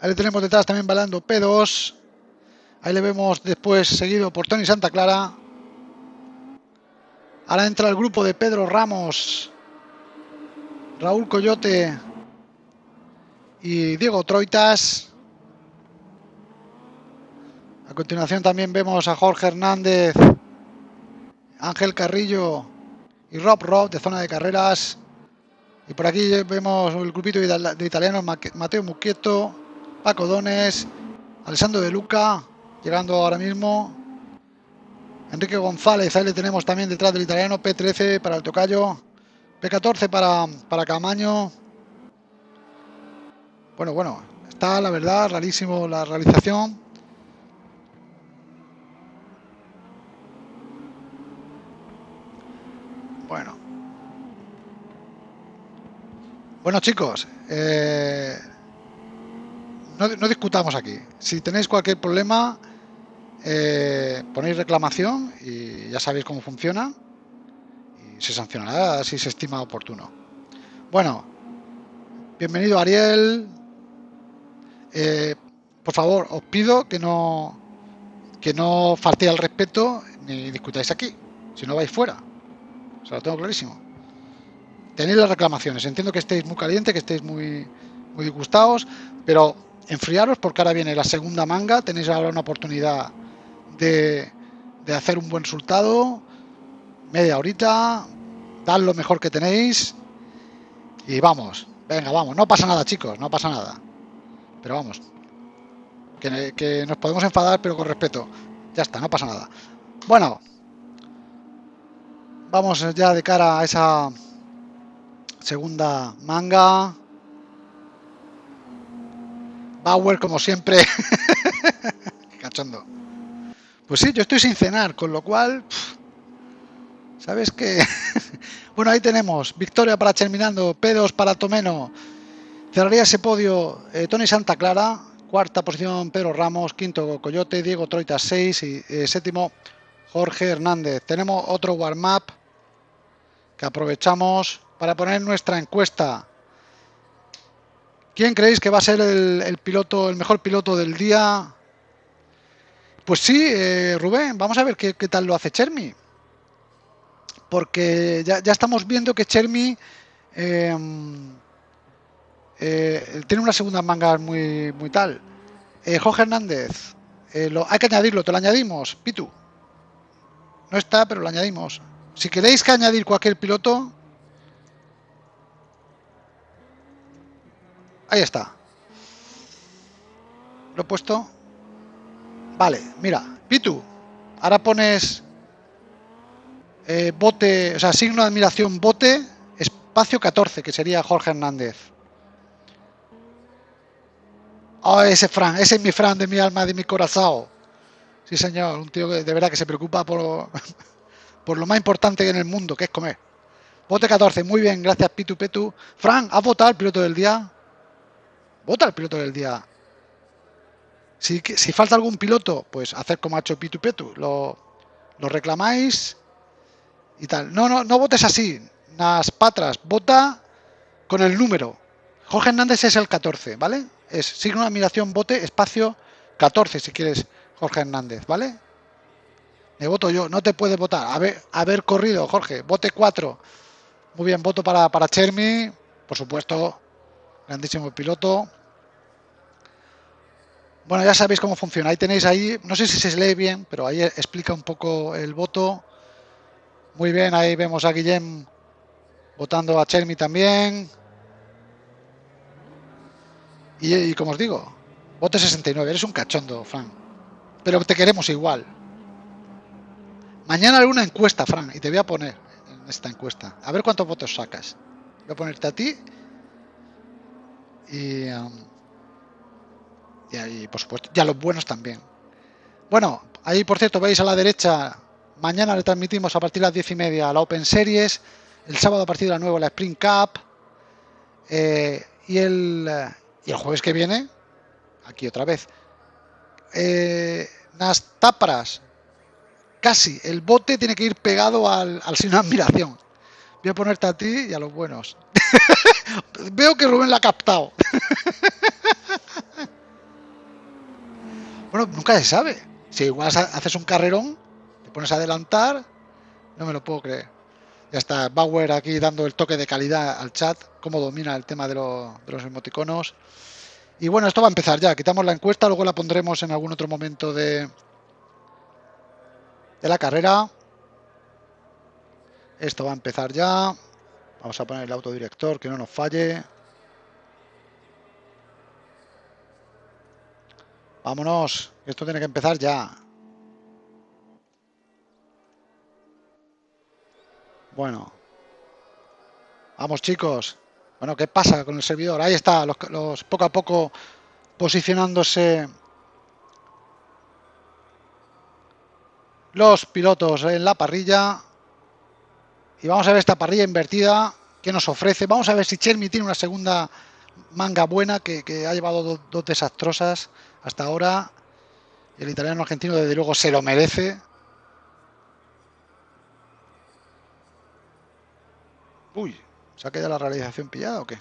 A: Ahí le tenemos detrás también balando P2. Ahí le vemos después seguido por Tony Santa Clara. Ahora entra el grupo de Pedro Ramos, Raúl Coyote y Diego Troitas. A continuación también vemos a Jorge Hernández, Ángel Carrillo y Rob Rob de zona de carreras. Y por aquí vemos el grupito de italianos Mateo Muquieto, Paco Dones, Alessandro de Luca, llegando ahora mismo. Enrique González, ahí le tenemos también detrás del italiano, P13 para el tocayo, P14 para, para Camaño. Bueno, bueno, está la verdad, rarísimo la realización. Bueno. Bueno chicos, eh, no, discutamos aquí. Si tenéis cualquier problema, eh, ponéis reclamación y ya sabéis cómo funciona y se sancionará si se estima oportuno. Bueno, bienvenido Ariel. Eh, por favor, os pido que no que no faltéis al respeto ni discutáis aquí, si no vais fuera. O sea, lo tengo clarísimo. Tenéis las reclamaciones. Entiendo que estéis muy caliente, que estéis muy, muy disgustados, pero enfriaros porque ahora viene la segunda manga, tenéis ahora una oportunidad de, hacer un buen resultado, media horita, dad lo mejor que tenéis. Y vamos, venga, vamos, no pasa nada chicos, no pasa nada, pero vamos, que, que nos podemos enfadar pero con respeto, ya está, no pasa nada. Bueno, vamos ya de cara a esa segunda manga. Bauer, como siempre. Cachondo. Pues sí, yo estoy sin cenar, con lo cual... ¿Sabes qué? bueno, ahí tenemos. Victoria para Terminando, P2 para Tomeno. Cerraría ese podio eh, Tony Santa Clara, cuarta posición Pedro Ramos, quinto Coyote, Diego Troita 6 y eh, séptimo Jorge Hernández. Tenemos otro warm-up que aprovechamos para poner nuestra encuesta. ¿Quién creéis que va a ser el, piloto, el mejor piloto del día? Pues sí, eh, Rubén, vamos a ver qué, tal lo hace Chermi. Porque ya, estamos viendo que Chermi em, eh, tiene una segunda manga muy, muy tal. Eh, Jorge Hernández, hay que añadirlo, te lo añadimos, Pitu. No está, pero lo añadimos. Si queréis que añadir cualquier piloto, ahí está. Lo he puesto. Vale, mira, Pitu, ahora pones eh, bote, o sea, signo de admiración bote, espacio 14, que sería Jorge Hernández. Oh, ese Fran, ese es mi Fran de mi alma, de mi corazón. Sí, señor, un tío que de verdad que se preocupa por, por lo más importante en el mundo, que es comer. Vote 14, muy bien, gracias Pitu Petu. Fran, ¿has votado el piloto del día? Vota el piloto del día. Si, si falta algún piloto, pues hacer como ha hecho Pitu Petu. Lo, lo reclamáis y tal. No, no, no votes así. Las patras, vota con el número. Jorge Hernández es el 14, ¿vale? Es signo de admiración, vote, espacio 14, si quieres, Jorge Hernández, ¿vale? Me voto yo, no te puedes votar. Haber, haber corrido, Jorge, vote 4. Muy bien, voto para, para Chermi, por supuesto, grandísimo piloto. Bueno, ya sabéis cómo funciona. Ahí tenéis ahí, no sé si se lee bien, pero ahí explica un poco el voto. Muy bien, ahí vemos a Guillem votando a Chermi también. Y, como os digo, vote 69, eres un cachondo, Fran. Pero te queremos igual. Mañana haré una encuesta, Fran, y te voy a poner en esta encuesta. A ver cuántos votos sacas. Voy a ponerte a ti. Y, um, y, por supuesto, ya los buenos también. Bueno, ahí por cierto, veis a la derecha, mañana le transmitimos a partir de las diez y media la Open Series, el sábado a partir de las 9 la Spring Cup, eh, y, el, y el jueves que viene, aquí otra vez, eh, tapras casi, el bote tiene que ir pegado al, al signo de admiración. Voy a ponerte a ti y a los buenos. Veo que Rubén la ha captado. bueno, nunca se sabe. Si igual haces un carrerón, te pones a adelantar, no me lo puedo creer. Ya está Bauer aquí dando el toque de calidad al chat, cómo domina el tema de, de los emoticonos. Y bueno, esto va a empezar ya. Quitamos la encuesta, luego la pondremos en algún otro momento de, de la carrera. Esto va a empezar ya. Vamos a poner el autodirector que no nos falle. Vámonos, esto tiene que empezar ya. Bueno. Vamos chicos. Bueno, ¿qué pasa con el servidor? Ahí está, los, poco a poco posicionándose los pilotos en la parrilla. Y vamos a ver esta parrilla invertida que nos ofrece. Vamos a ver si Chermi tiene una segunda manga buena que, ha llevado dos, desastrosas hasta ahora. El italiano argentino desde luego se lo merece. Uy, ¿se ha quedado la realización pillada o qué?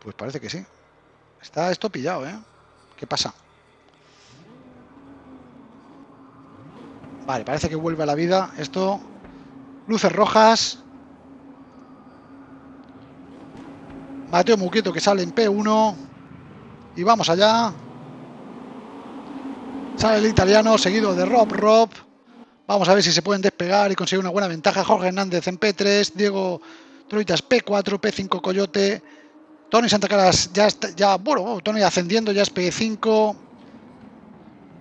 A: Pues parece que sí. Está esto pillado, ¿eh? ¿Qué pasa? Vale, parece que vuelve a la vida. Esto... Luces rojas. Mateo Muquieto que sale en P1. Y vamos allá. Sale el italiano seguido de Rob Rob. Vamos a ver si se pueden despegar y conseguir una buena ventaja. Jorge Hernández en P3. Diego Troitas P4. P5 Coyote. Tony Santa Caras ya está, ya, bueno, Tony ascendiendo, ya es P5.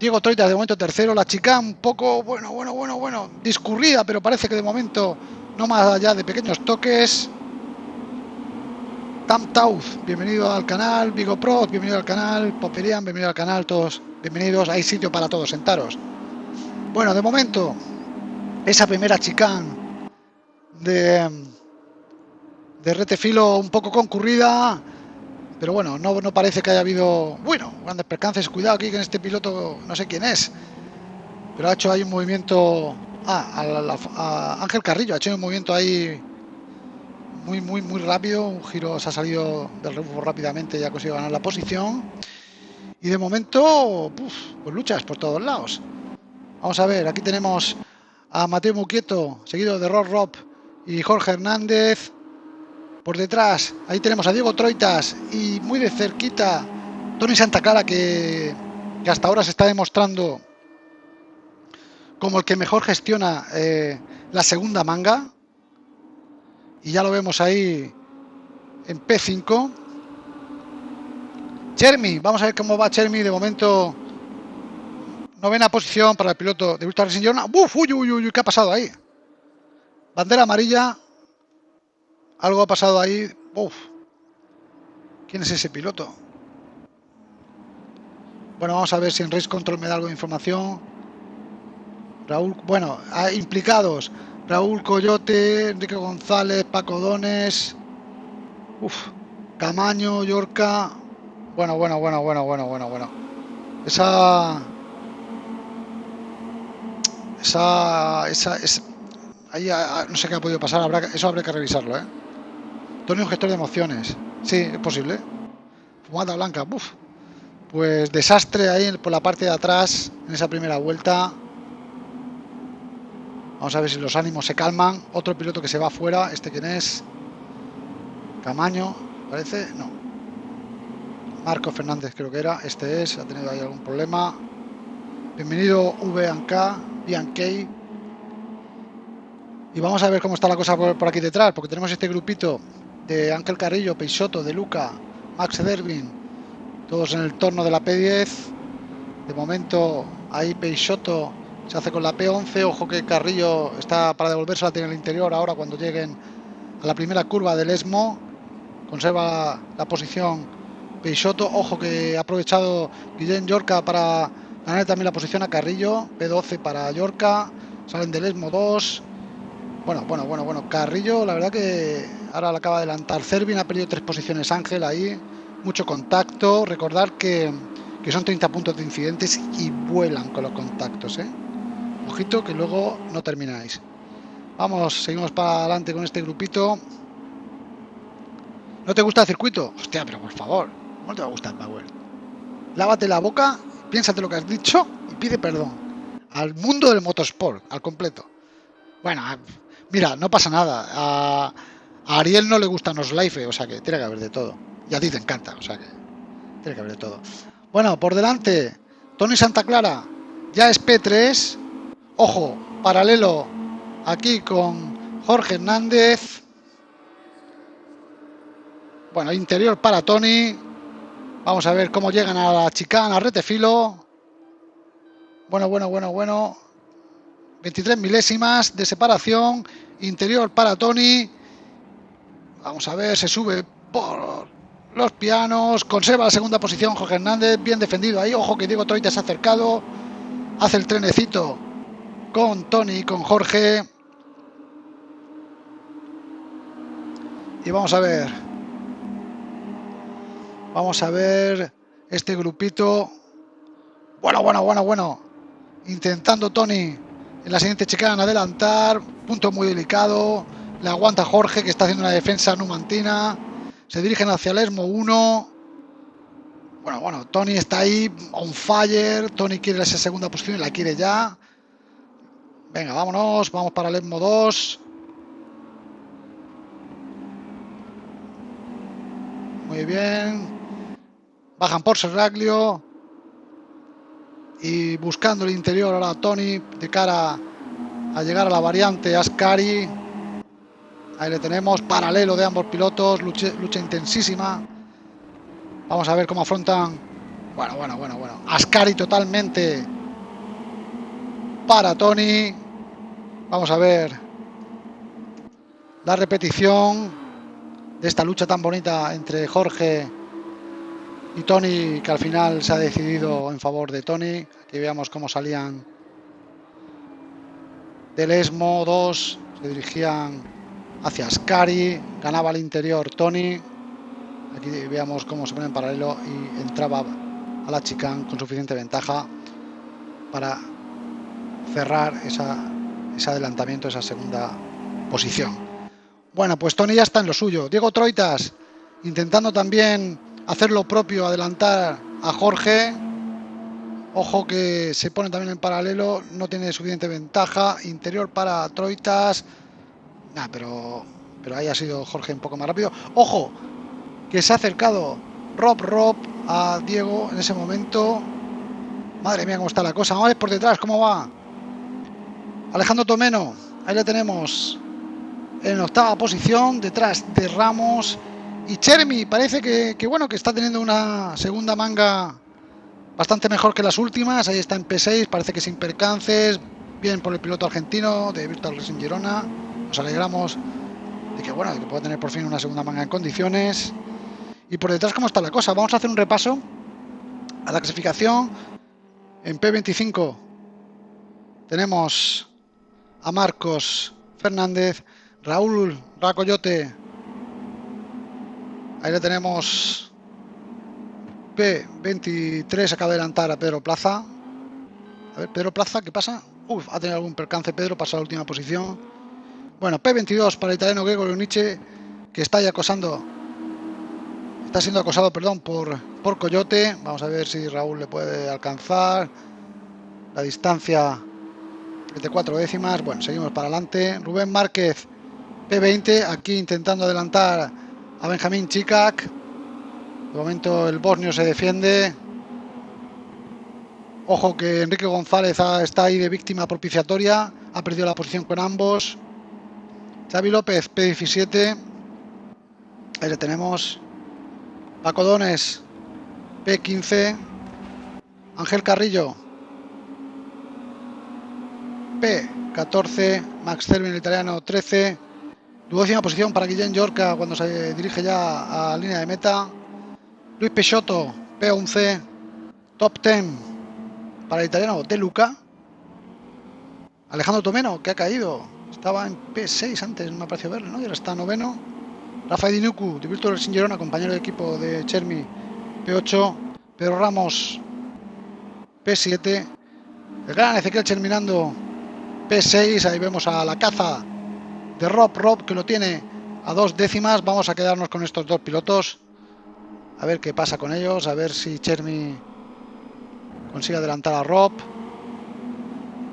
A: Diego Troitas de momento tercero. La chica un poco, bueno, bueno, bueno, bueno, discurrida, pero parece que de momento no más allá de pequeños toques. Tam bienvenido al canal. Vigo Pro, bienvenido al canal. Poperian, bienvenido al canal. Todos bienvenidos. Hay sitio para todos, sentaros. Bueno, de momento, esa primera chicán de, de retefilo un poco concurrida. Pero bueno, no, parece que haya habido, bueno, grandes percances. Cuidado aquí con este piloto, no sé quién es. Pero ha hecho ahí un movimiento... Ah, a, a Ángel Carrillo ha hecho un movimiento ahí muy, muy, muy rápido. Un giro se ha salido del rebufo rápidamente y ha conseguido ganar la posición. Y de momento, pues luchas por todos lados. Vamos a ver, aquí tenemos a Mateo Muquieto, seguido de Rob Rob y Jorge Hernández. Por detrás, ahí tenemos a Diego Troitas y muy de cerquita Tony Santa Clara, que, hasta ahora se está demostrando como el que mejor gestiona eh, la segunda manga. Y ya lo vemos ahí en P5 Chermi, vamos a ver cómo va Chermi de momento. Novena posición para el piloto de Virtual Racing Journal ¡Uf! Uy, uy, uy, ¿qué ha pasado ahí? bandera amarilla algo ha pasado ahí ¡Uf! ¿quién es ese piloto? bueno, vamos a ver si en Race Control me da algo de información Raúl, bueno, implicados Raúl Coyote, Enrique González, Paco Dones, uf, Camaño, Yorca. Bueno, bueno, bueno, bueno, bueno, bueno, bueno. Esa. Esa. Esa. Es, ahí no sé qué ha podido pasar, eso habrá que revisarlo, ¿eh? Tony, un gestor de emociones. Sí, es posible. Fumada blanca. Pues desastre ahí por la parte de atrás en esa primera vuelta. Vamos a ver si los ánimos se calman. Otro piloto que se va afuera. ¿Este quién es? Camaño, parece. No. Marco Fernández creo que era. Este es. Ha tenido ahí algún problema. Bienvenido VK, Bianchi. Y vamos a ver cómo está la cosa por, aquí detrás. Porque tenemos este grupito de Ángel Carrillo, Peixoto, De Luca, Max Derwin. Todos en el torno de la P10. De momento ahí Peixoto se hace con la P11, ojo que Carrillo está para devolverse en el interior ahora cuando lleguen a la primera curva del ESMO. Conserva la posición Peixoto, ojo que ha aprovechado Guillén Yorca para ganar también la posición a Carrillo, P12 para Yorca, salen del ESMO 2. Bueno, bueno, bueno, bueno, Carrillo, la verdad que ahora la acaba de adelantar. Cervin ha perdido tres posiciones Ángel ahí, mucho contacto. Recordar que, que son 30 puntos de incidentes y vuelan con los contactos, ¿eh? Ojito que luego no termináis. Vamos, seguimos para adelante con este grupito. ¿No te gusta el circuito? Hostia, pero por favor, ¿cómo te va a gustar Power? Lávate la boca, piénsate lo que has dicho y pide perdón. Al mundo del motorsport, al completo. Bueno, mira, no pasa nada. A, Ariel no le gustan los live, o sea que tiene que haber de todo. Y a ti te encanta, o sea que tiene que haber de todo. Bueno, por delante, Tony Santa Clara ya es P3 Ojo, paralelo aquí con Jorge Hernández. Bueno, interior para Tony. Vamos a ver cómo llegan a la chicana, retefilo. Bueno, bueno, bueno, bueno. 23 milésimas de separación. Interior para Tony. Vamos a ver, se sube por los pianos. Conserva la segunda posición Jorge Hernández. Bien defendido ahí. Ojo que Diego Troite se ha acercado. Hace el trenecito con Tony, con Jorge. Y vamos a ver. Vamos a ver este grupito. Bueno, bueno, bueno, bueno. Intentando Tony en la siguiente chicana adelantar. Punto muy delicado. Le aguanta Jorge que está haciendo una defensa numantina. Se dirigen hacia el ESMO 1. Bueno, bueno, Tony está ahí on fire. Tony quiere esa segunda posición y la quiere ya. Venga, vámonos, vamos para el ESMO 2. Muy bien. Bajan por Serraglio. Y buscando el interior ahora Tony de cara a llegar a la variante Ascari. Ahí le tenemos, paralelo de ambos pilotos, lucha, lucha intensísima. Vamos a ver cómo afrontan. Bueno, bueno, bueno, bueno. Ascari totalmente para Tony. Vamos a ver la repetición de esta lucha tan bonita entre Jorge y Tony, que al final se ha decidido en favor de Tony. Aquí veamos cómo salían del Esmo 2, se dirigían hacia Ascari, ganaba al interior Tony. Aquí veamos cómo se pone en paralelo y entraba a la chicane con suficiente ventaja para cerrar esa, ese adelantamiento, esa segunda posición. Bueno, pues Tony ya está en lo suyo. Diego Troitas intentando también hacer lo propio, adelantar a Jorge. Ojo que se pone también en paralelo, no tiene suficiente ventaja. Interior para Troitas. Nah, pero, pero ahí ha sido Jorge un poco más rápido. Ojo, que se ha acercado Rob Rob a Diego en ese momento. Madre mía, cómo está la cosa. A ver por detrás cómo va. Alejandro Tomeno, ahí le tenemos en octava posición, detrás de Ramos. Y Chermi parece que, bueno, que está teniendo una segunda manga bastante mejor que las últimas. Ahí está en P6, parece que sin percances. Bien por el piloto argentino de Virtual Racing Girona. Nos alegramos de que bueno, de que pueda tener por fin una segunda manga en condiciones. Y por detrás, ¿cómo está la cosa? Vamos a hacer un repaso a la clasificación. En P25 tenemos a Marcos Fernández, Raúl Racoyote Ahí le tenemos P23, acaba de adelantar a Pedro Plaza. A ver, Pedro Plaza, ¿qué pasa? Uf, ha tenido algún percance Pedro, pasa a la última posición. Bueno, P22 para el italiano Gregorio Nietzsche, que está ya acosando, está siendo acosado, perdón, por, por Coyote. Vamos a ver si Raúl le puede alcanzar. La distancia de cuatro décimas. Bueno, seguimos para adelante. Rubén Márquez, P20, aquí intentando adelantar a Benjamín Chikak. De momento el bosnio se defiende. Ojo que Enrique González está ahí de víctima propiciatoria. Ha perdido la posición con ambos. Xavi López, P17. Ahí le tenemos. Paco Dones, P15. Ángel Carrillo, P14. Max Cervin, italiano, 13. Duodécima posición para Guillén Yorca cuando se dirige ya a línea de meta. Luis Peixoto, P11. Top 10 para el italiano De Luca. Alejandro Tomeno, que ha caído. Estaba en P6 antes, me ha parecido verlo, ¿no? Y ahora está noveno. Rafael Dinuku, de Virtual Sin compañero de equipo de Chermi, P8. Pedro Ramos, P7. El gran Ezequiel Cherminando, P6. Ahí vemos a la caza de Rob Rob que lo tiene a dos décimas. Vamos a quedarnos con estos dos pilotos. A ver qué pasa con ellos. A ver si Chermi consigue adelantar a Rob.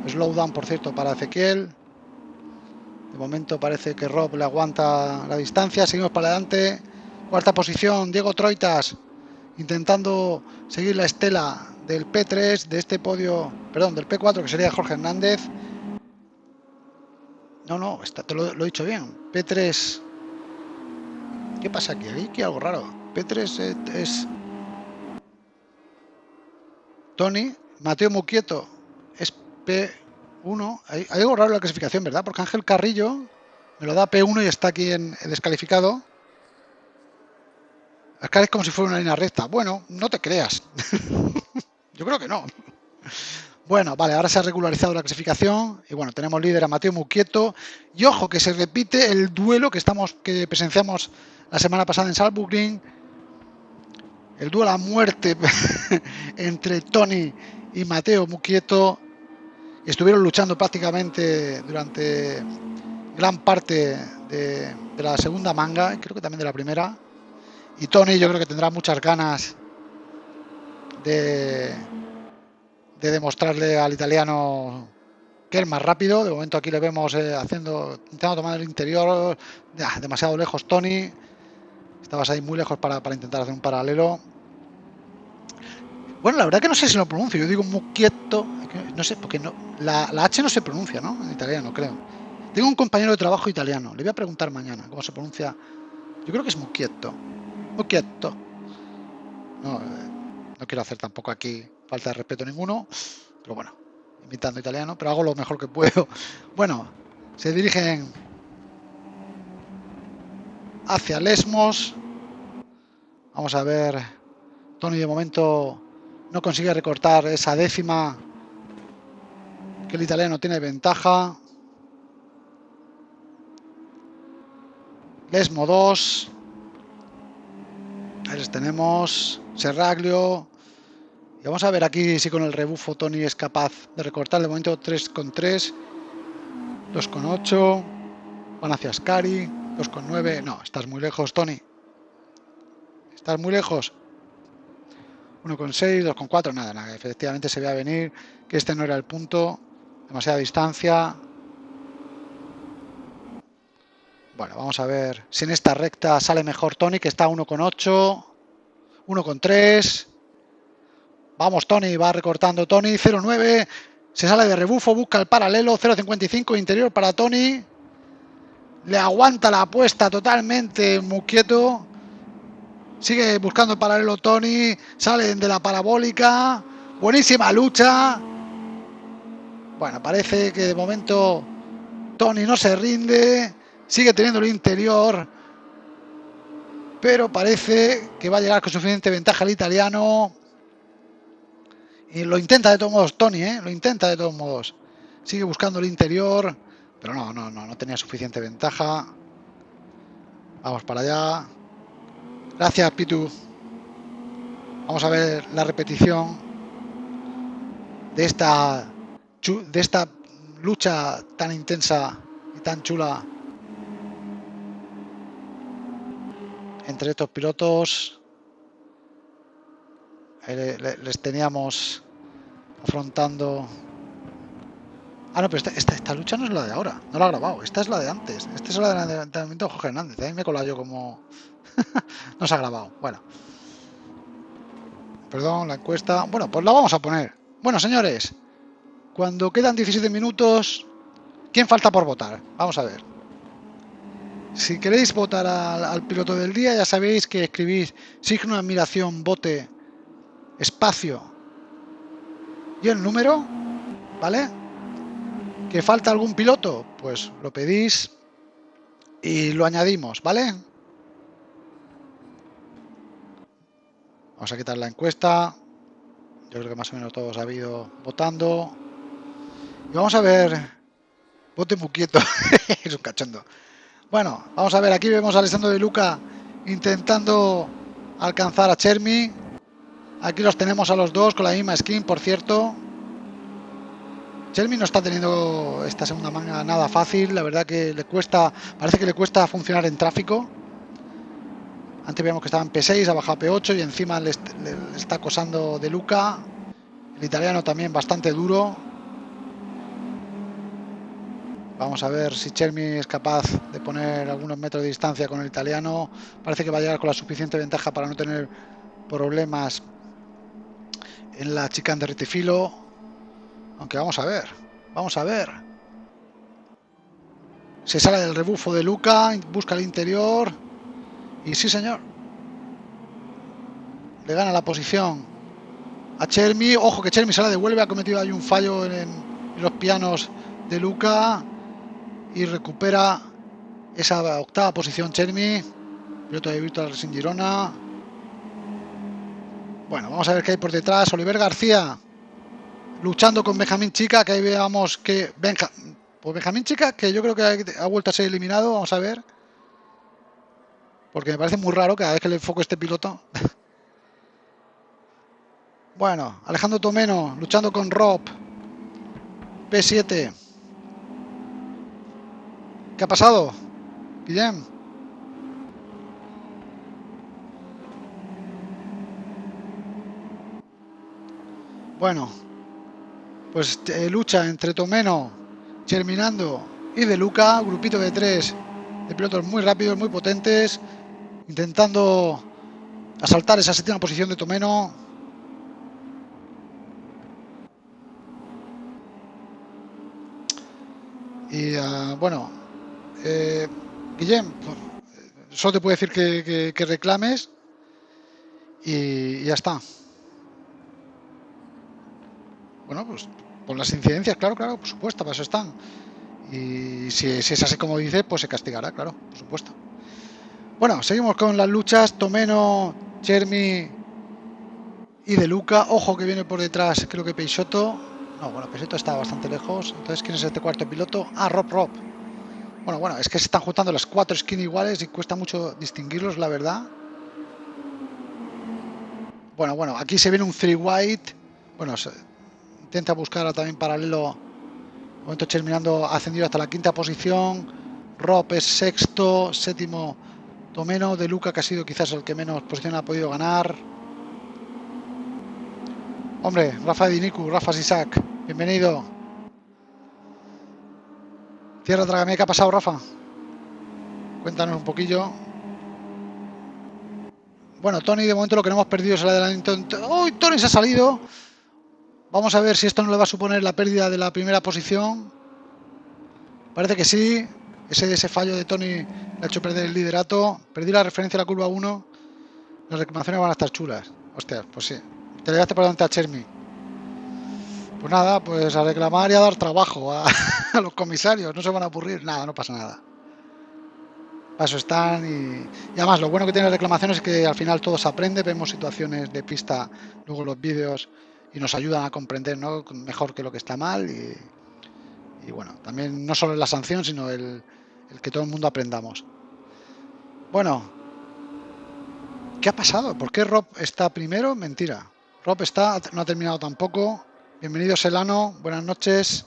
A: Slowdown, por cierto, para Ezequiel. De momento parece que Rob le aguanta la distancia. Seguimos para adelante. Cuarta posición, Diego Troitas. Intentando seguir la estela del P3 de este podio, perdón, del P4 que sería Jorge Hernández. No, no, está, te lo, he dicho bien. P3. ¿Qué pasa aquí? Aquí hay algo raro. P3 es, Tony. Mateo Muquieto es P1. Hay, algo raro en la clasificación, ¿verdad? Porque Ángel Carrillo me lo da P1 y está aquí en, en descalificado. Acá es como si fuera una línea recta. Bueno, no te creas. Yo creo que no. Bueno, vale, ahora se ha regularizado la clasificación y bueno, tenemos líder a Mateo Muquieto. Y ojo que se repite el duelo que estamos que presenciamos la semana pasada en Salzburg el duelo a muerte entre Tony y Mateo Muquieto. Estuvieron luchando prácticamente durante gran parte de, de la segunda manga, creo que también de la primera. Y Tony yo creo que tendrá muchas ganas de de demostrarle al italiano que es más rápido. De momento aquí le vemos eh, haciendo, intentando tomar el interior, demasiado lejos Tony. Estabas ahí muy lejos para, intentar hacer un paralelo. Bueno, la verdad que no sé si lo pronuncio. Yo digo Muquieto, no sé, porque no, la, H no se pronuncia, ¿no? En italiano, creo. Tengo un compañero de trabajo italiano. Le voy a preguntar mañana cómo se pronuncia. Yo creo que es Muquieto. Muquieto. No, eh, no quiero hacer tampoco aquí falta de respeto ninguno, pero bueno, imitando italiano, pero hago lo mejor que puedo. Bueno, se dirigen hacia Lesmos. Vamos a ver. Tony de momento no consigue recortar esa décima que el italiano tiene ventaja. Lesmo 2. Ahí les tenemos. Serraglio. Y vamos a ver aquí si con el rebufo Tony es capaz de recortar. De momento 3,3. 2,8. Van hacia Scari. 2,9. No, estás muy lejos, Tony. Estás muy lejos. 1,6, 2,4. Nada, nada. Efectivamente se ve a venir que este no era el punto. Demasiada distancia. Bueno, vamos a ver si en esta recta sale mejor Tony, que está 1,8, 1,3. Vamos, Tony, va recortando Tony, 0,9. Se sale de rebufo, busca el paralelo, 0,55, interior para Tony. Le aguanta la apuesta totalmente, muy quieto. Sigue buscando el paralelo Tony, salen de la parabólica. Buenísima lucha. Bueno, parece que de momento Tony no se rinde. Sigue teniendo el interior. Pero parece que va a llegar con suficiente ventaja el italiano. Y lo intenta de todos modos Tony, ¿eh? Lo intenta de todos modos. Sigue buscando el interior. Pero no, no, no, no tenía suficiente ventaja. Vamos para allá. Gracias, Pitu. Vamos a ver la repetición de esta de esta lucha tan intensa y tan chula entre estos pilotos les teníamos afrontando. Ah no pero esta, esta, lucha no es la de ahora. No la he grabado. Esta es la de antes. Esta es la de entrenamiento de Jorge Hernández ahí me he yo como no se ha grabado. Bueno. Perdón la encuesta. Bueno pues la vamos a poner. Bueno señores cuando quedan 17 minutos ¿quién falta por votar? vamos a ver. Si queréis votar al, piloto del día, ya sabéis que escribís signo admiración, bote, espacio y el número, ¿vale? ¿Que falta algún piloto? Pues lo pedís y lo añadimos, ¿vale? Vamos a quitar la encuesta. Yo creo que más o menos todos ha habido votando. Y vamos a ver. Vote muy quieto. es un cachondo. Bueno, vamos a ver, aquí vemos a Alessandro de Luca intentando alcanzar a Chermi. Aquí los tenemos a los dos con la misma skin, por cierto. Chermi no está teniendo esta segunda manga nada fácil, la verdad que le cuesta, parece que le cuesta funcionar en tráfico. Antes veíamos que estaba en P6, ha bajado a P8 y encima le, le está acosando de Luca. El italiano también bastante duro. Vamos a ver si Chermi es capaz de poner algunos metros de distancia con el italiano. Parece que va a llegar con la suficiente ventaja para no tener problemas en la chicane de retifilo. Aunque vamos a ver, vamos a ver. Se sale del rebufo de Luca, busca el interior. Y sí, señor. Le gana la posición a Chermi. Ojo que Chermi se la devuelve, ha cometido ahí un fallo en, los pianos de Luca y recupera esa octava posición Chermi, piloto de Virtual Racing Girona. Bueno, vamos a ver qué hay por detrás. Oliver García luchando con Benjamín Chica, que ahí veamos que Benja, pues Benjamín Chica, que yo creo que ha vuelto a ser eliminado, vamos a ver. Porque me parece muy raro cada vez que le enfoco a este piloto. bueno, Alejandro Tomeno luchando con Rob. P7. ¿Qué ha pasado? Guillem. Bueno, pues eh, lucha entre Tomeno, Germinando y De Luca, grupito de tres de pilotos muy rápidos, muy potentes, intentando asaltar esa séptima posición de Tomeno. Y uh, bueno, eh, Guillem, solo te puedo decir que, reclames y, ya está. Pues por las incidencias, claro, claro, por supuesto, para eso están. Y si, es así como dice, pues se castigará, claro, por supuesto. Bueno, seguimos con las luchas. Tomeno, Chermi y De Luca. Ojo que viene por detrás, creo que Peixoto. No, bueno, Peixoto está bastante lejos. Entonces, ¿quién es este cuarto piloto? Ah, Rob Rob. Bueno, bueno, es que se están juntando las cuatro skins iguales y cuesta mucho distinguirlos, la verdad. Bueno, bueno, aquí se viene un three white. Bueno, intenta buscar también paralelo. Momento terminando ascendido hasta la quinta posición. Rob es sexto, séptimo Tomeno, De Luca que ha sido quizás el que menos posición ha podido ganar. Hombre, Rafa Diniku, Rafa Sisak, bienvenido. Tierra Dragamé, ¿qué ha pasado, Rafa? Cuéntanos un poquillo. Bueno, Tony, de momento lo que no hemos perdido es el adelantamiento. ¡Uy, Tony se ha salido! Vamos a ver si esto no le va a suponer la pérdida de la primera posición. Parece que sí. Ese, fallo de Tony le ha hecho perder el liderato. Perdí la referencia a la curva 1. Las reclamaciones van a estar chulas. Hostia, pues sí. Te le por delante a Chermi. Pues nada, pues a reclamar y a dar trabajo a, los comisarios. No se van a aburrir. Nada, no pasa nada paso están y, además lo bueno que tiene la reclamación es que al final todo se aprende, vemos situaciones de pista, luego los vídeos y nos ayudan a comprender ¿no? mejor que lo que está mal y, bueno, también no solo la sanción sino el, que todo el mundo aprendamos. Bueno, ¿qué ha pasado? ¿Por qué Rob está primero? Mentira. Rob está, no ha terminado tampoco. Bienvenido Selano, buenas noches.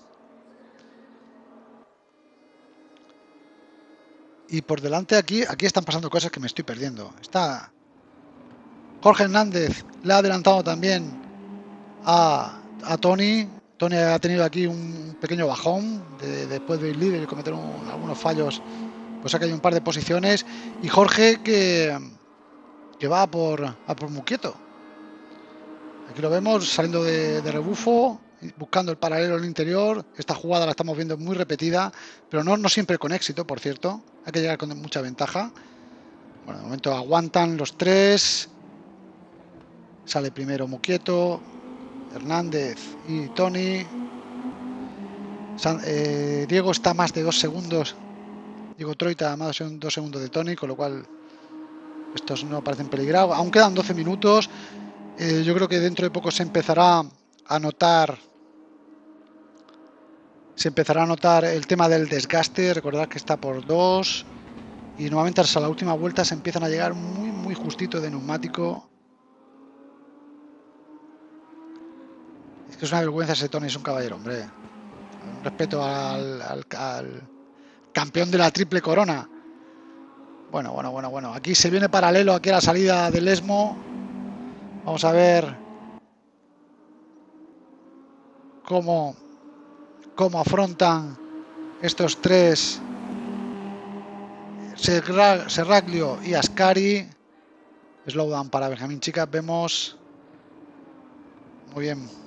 A: Y por delante aquí, aquí están pasando cosas que me estoy perdiendo. Está Jorge Hernández, le ha adelantado también a, Tony. Tony ha tenido aquí un pequeño bajón después de ir líder y cometer algunos fallos. Pues ha caído un par de posiciones. Y Jorge que, que va por, a por Muquieto. Aquí lo vemos saliendo de, de rebufo buscando el paralelo en interior. Esta jugada la estamos viendo muy repetida, pero no, no siempre con éxito, por cierto. Hay que llegar con mucha ventaja. Bueno, de momento aguantan los tres. Sale primero Muquieto, Hernández y Tony. Eh, Diego está más de dos segundos. Diego Troita más de dos segundos de Tony, con lo cual estos no parecen peligrados. Aún quedan 12 minutos. Eh, yo creo que dentro de poco se empezará a notar se empezará a notar el tema del desgaste, recordad que está por dos y nuevamente hasta la última vuelta se empiezan a llegar muy muy justito de neumático. Es una vergüenza ese Tony, es un caballero, hombre. respeto al, campeón de la triple corona. Bueno, bueno, bueno, bueno. Aquí se viene paralelo aquí a la salida del Esmo. Vamos a ver cómo cómo afrontan estos tres Serraglio y Ascari. Slowdown para Benjamín Chica. Vemos muy bien.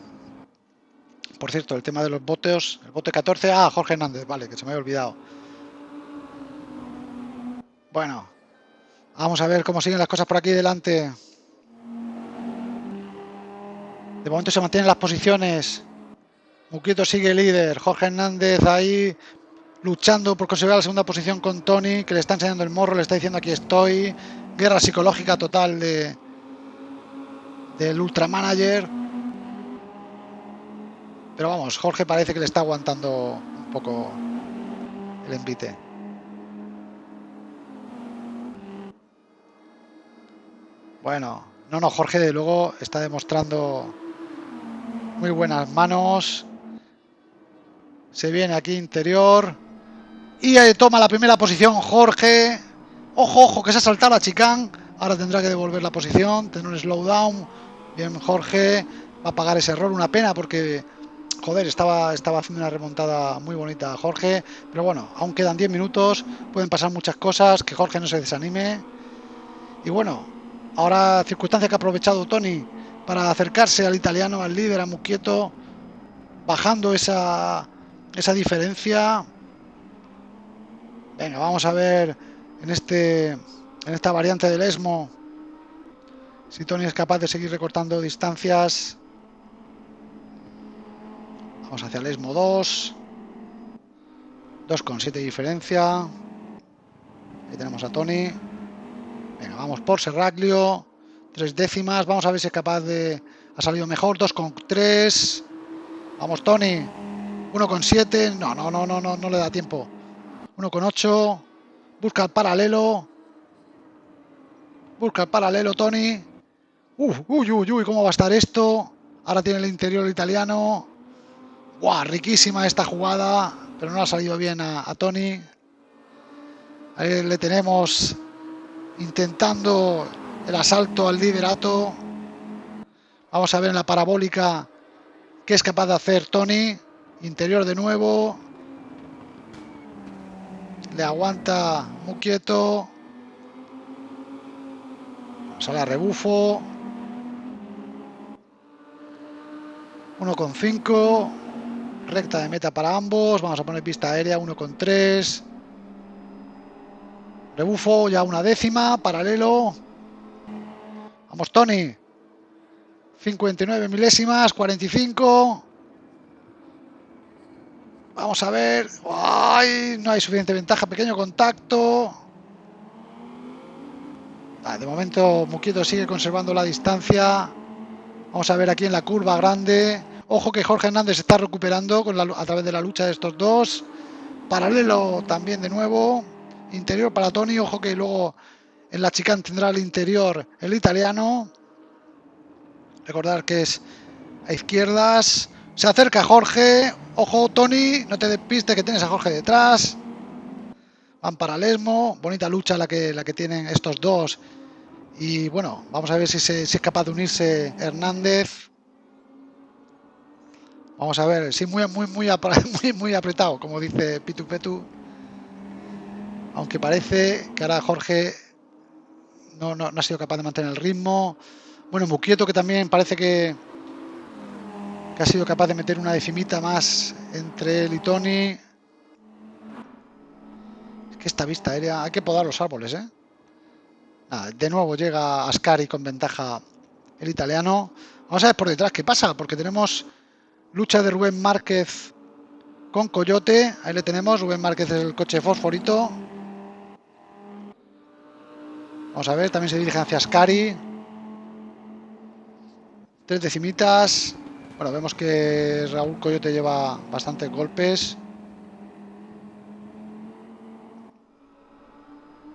A: Por cierto, el tema de los boteos. El bote 14. Ah, Jorge Hernández. Vale, que se me había olvidado. Bueno, vamos a ver cómo siguen las cosas por aquí delante. De momento se mantienen las posiciones Muquieto sigue líder. Jorge Hernández ahí luchando por conseguir la segunda posición con Tony, que le está enseñando el morro, le está diciendo aquí estoy. Guerra psicológica total de del Ultramanager. Pero vamos, Jorge parece que le está aguantando un poco el envite. Bueno, no, no, Jorge de luego está demostrando muy buenas manos. Se viene aquí interior. Y toma la primera posición Jorge. Ojo, ojo, que se ha saltado a Chicán. Ahora tendrá que devolver la posición, tener un slowdown. Bien, Jorge va a pagar ese error. Una pena porque, joder, estaba, estaba haciendo una remontada muy bonita Jorge. Pero bueno, aún quedan 10 minutos. Pueden pasar muchas cosas. Que Jorge no se desanime. Y bueno, ahora circunstancia que ha aprovechado Tony para acercarse al italiano, al líder, a Muquieto. Bajando esa esa diferencia. Venga, vamos a ver en este en esta variante del ESMO si Tony es capaz de seguir recortando distancias. Vamos hacia el ESMO 2. 2,7 diferencia. Ahí tenemos a Tony. Venga, vamos por Serraglio. Tres décimas. Vamos a ver si es capaz de... Ha salido mejor. Dos con tres. Vamos, Tony. Uno con siete. No, no, no, no, no, no le da tiempo. Uno con ocho. Busca el paralelo. Busca el paralelo, Tony. Uf, uy, uy, uy, ¿cómo va a estar esto? Ahora tiene el interior italiano. ¡Guau! Riquísima esta jugada, pero no ha salido bien a, Tony. Ahí le tenemos intentando el asalto al liderato. Vamos a ver en la parabólica qué es capaz de hacer Tony. Interior de nuevo. Le aguanta muy quieto. Sale a rebufo. 1,5. Recta de meta para ambos. Vamos a poner pista aérea 1,3. Rebufo ya una décima. Paralelo. Vamos, Tony. 59 milésimas. 45. Vamos a ver. ¡Ay! No hay suficiente ventaja. Pequeño contacto. Ah, de momento Muquieto sigue conservando la distancia. Vamos a ver aquí en la curva grande. Ojo que Jorge Hernández está recuperando con a través de la lucha de estos dos. Paralelo también de nuevo. Interior para Tony. Ojo que luego en la chicane tendrá el interior el italiano. Recordar que es a izquierdas. Se acerca Jorge. Ojo, Tony. No te despistes que tienes a Jorge detrás. Van paralelo. Bonita lucha la que, la que tienen estos dos. Y bueno, vamos a ver si es capaz de unirse Hernández. Vamos a ver, sí, muy, muy, muy, muy, muy apretado, como dice Pitu Petu. Aunque parece que ahora Jorge no, no, no ha sido capaz de mantener el ritmo. Bueno, Muquieto que también parece que, ha sido capaz de meter una decimita más entre él y Tony. Es que esta vista aérea, hay que podar los árboles, ¿eh? De nuevo llega Ascari con ventaja el italiano. Vamos a ver por detrás qué pasa, porque tenemos lucha de Rubén Márquez con Coyote. Ahí le tenemos, Rubén Márquez el coche fosforito. Vamos a ver, también se dirige hacia Ascari. Tres decimitas. Bueno, vemos que Raúl Coyote lleva bastantes golpes.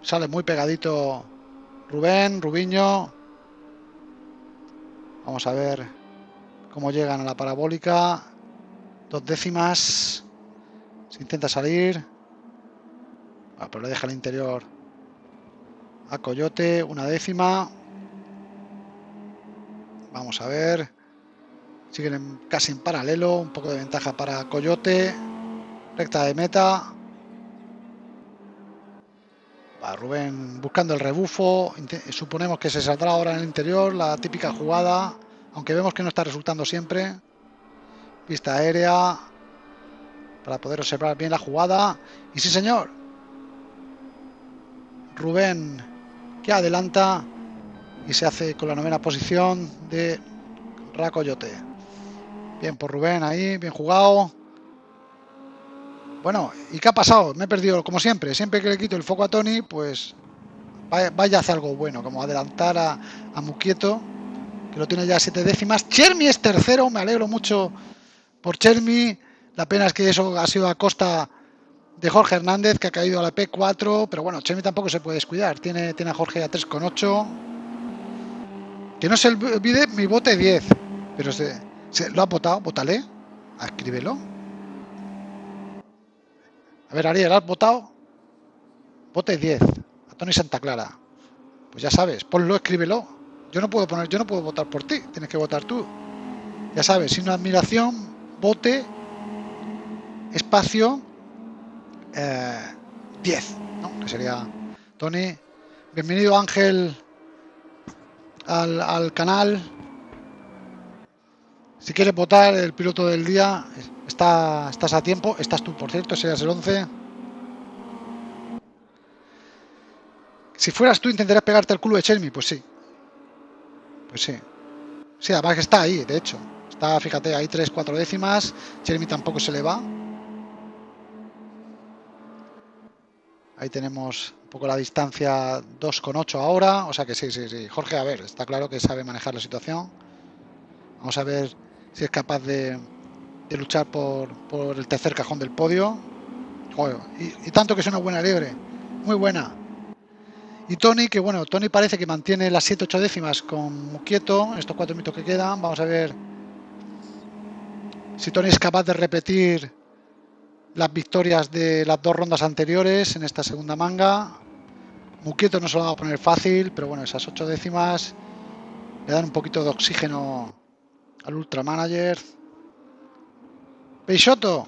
A: Sale muy pegadito Rubén, Rubiño. Vamos a ver cómo llegan a la parabólica. Dos décimas. Se intenta salir. Ah, pero le deja el interior a Coyote. Una décima. Vamos a ver. Siguen casi en paralelo. Un poco de ventaja para Coyote. Recta de meta. Rubén buscando el rebufo. Suponemos que se saldrá ahora en el interior. La típica jugada. Aunque vemos que no está resultando siempre. Pista aérea. Para poder observar bien la jugada. Y sí, señor. Rubén que adelanta. Y se hace con la novena posición de Racoyote. Bien por Rubén ahí. Bien jugado. Bueno, ¿y qué ha pasado? Me he perdido, como siempre. Siempre que le quito el foco a Tony, pues vaya, a hacer algo bueno, como adelantar a, a Muquieto, que lo tiene ya siete décimas. Chermi es tercero, me alegro mucho por Chermi. La pena es que eso ha sido a costa de Jorge Hernández, que ha caído a la P4, pero bueno, Chermi tampoco se puede descuidar. Tiene, tiene a Jorge a 3,8. Que no se olvide mi bote 10, pero se, lo ha votado, votale, escríbelo. A ver, Ariel, ¿has votado? Vote 10. A Tony Santa Clara. Pues ya sabes, ponlo, escríbelo. Yo no puedo poner, yo no puedo votar por ti, tienes que votar tú. Ya sabes, sin admiración, vote, espacio, 10, eh, ¿no? Que sería Tony. Bienvenido Ángel al, al canal. Si quieres votar el piloto del día, está, estás a tiempo. Estás tú, por cierto, serías el 11. Si fueras tú, intentarías pegarte al culo de Chermi. Pues sí. Pues sí. Sí, además que está ahí, de hecho. Está, fíjate, hay 3, 4 décimas. Chermi tampoco se le va. Ahí tenemos poco la distancia 2,8 ahora. O sea que sí, sí, sí. Jorge, a ver, está claro que sabe manejar la situación. Vamos a ver si es capaz de, luchar por, por, el tercer cajón del podio. Y, tanto que es una buena liebre. Muy buena. Y Tony, que bueno, Tony parece que mantiene las 7-8 décimas con Muquieto, estos cuatro minutos que quedan. Vamos a ver si Tony es capaz de repetir las victorias de las dos rondas anteriores en esta segunda manga. Muquieto no se lo va a poner fácil, pero bueno, esas ocho décimas le dan un poquito de oxígeno al Ultra Manager. Peixoto,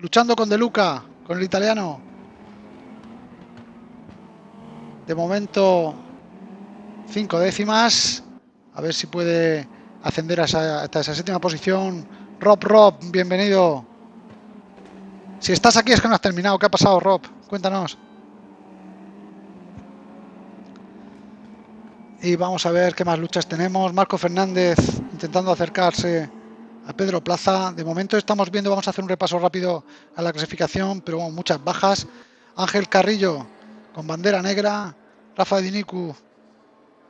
A: luchando con De Luca, con el italiano. De momento, cinco décimas. A ver si puede ascender hasta esa séptima posición. Rob, Rob, bienvenido. Si estás aquí es que no has terminado. ¿Qué ha pasado, Rob? Cuéntanos. Y vamos a ver qué más luchas tenemos. Marco Fernández intentando acercarse a Pedro Plaza. De momento estamos viendo, vamos a hacer un repaso rápido a la clasificación, pero muchas bajas. Ángel Carrillo con bandera negra. Rafa Dinicu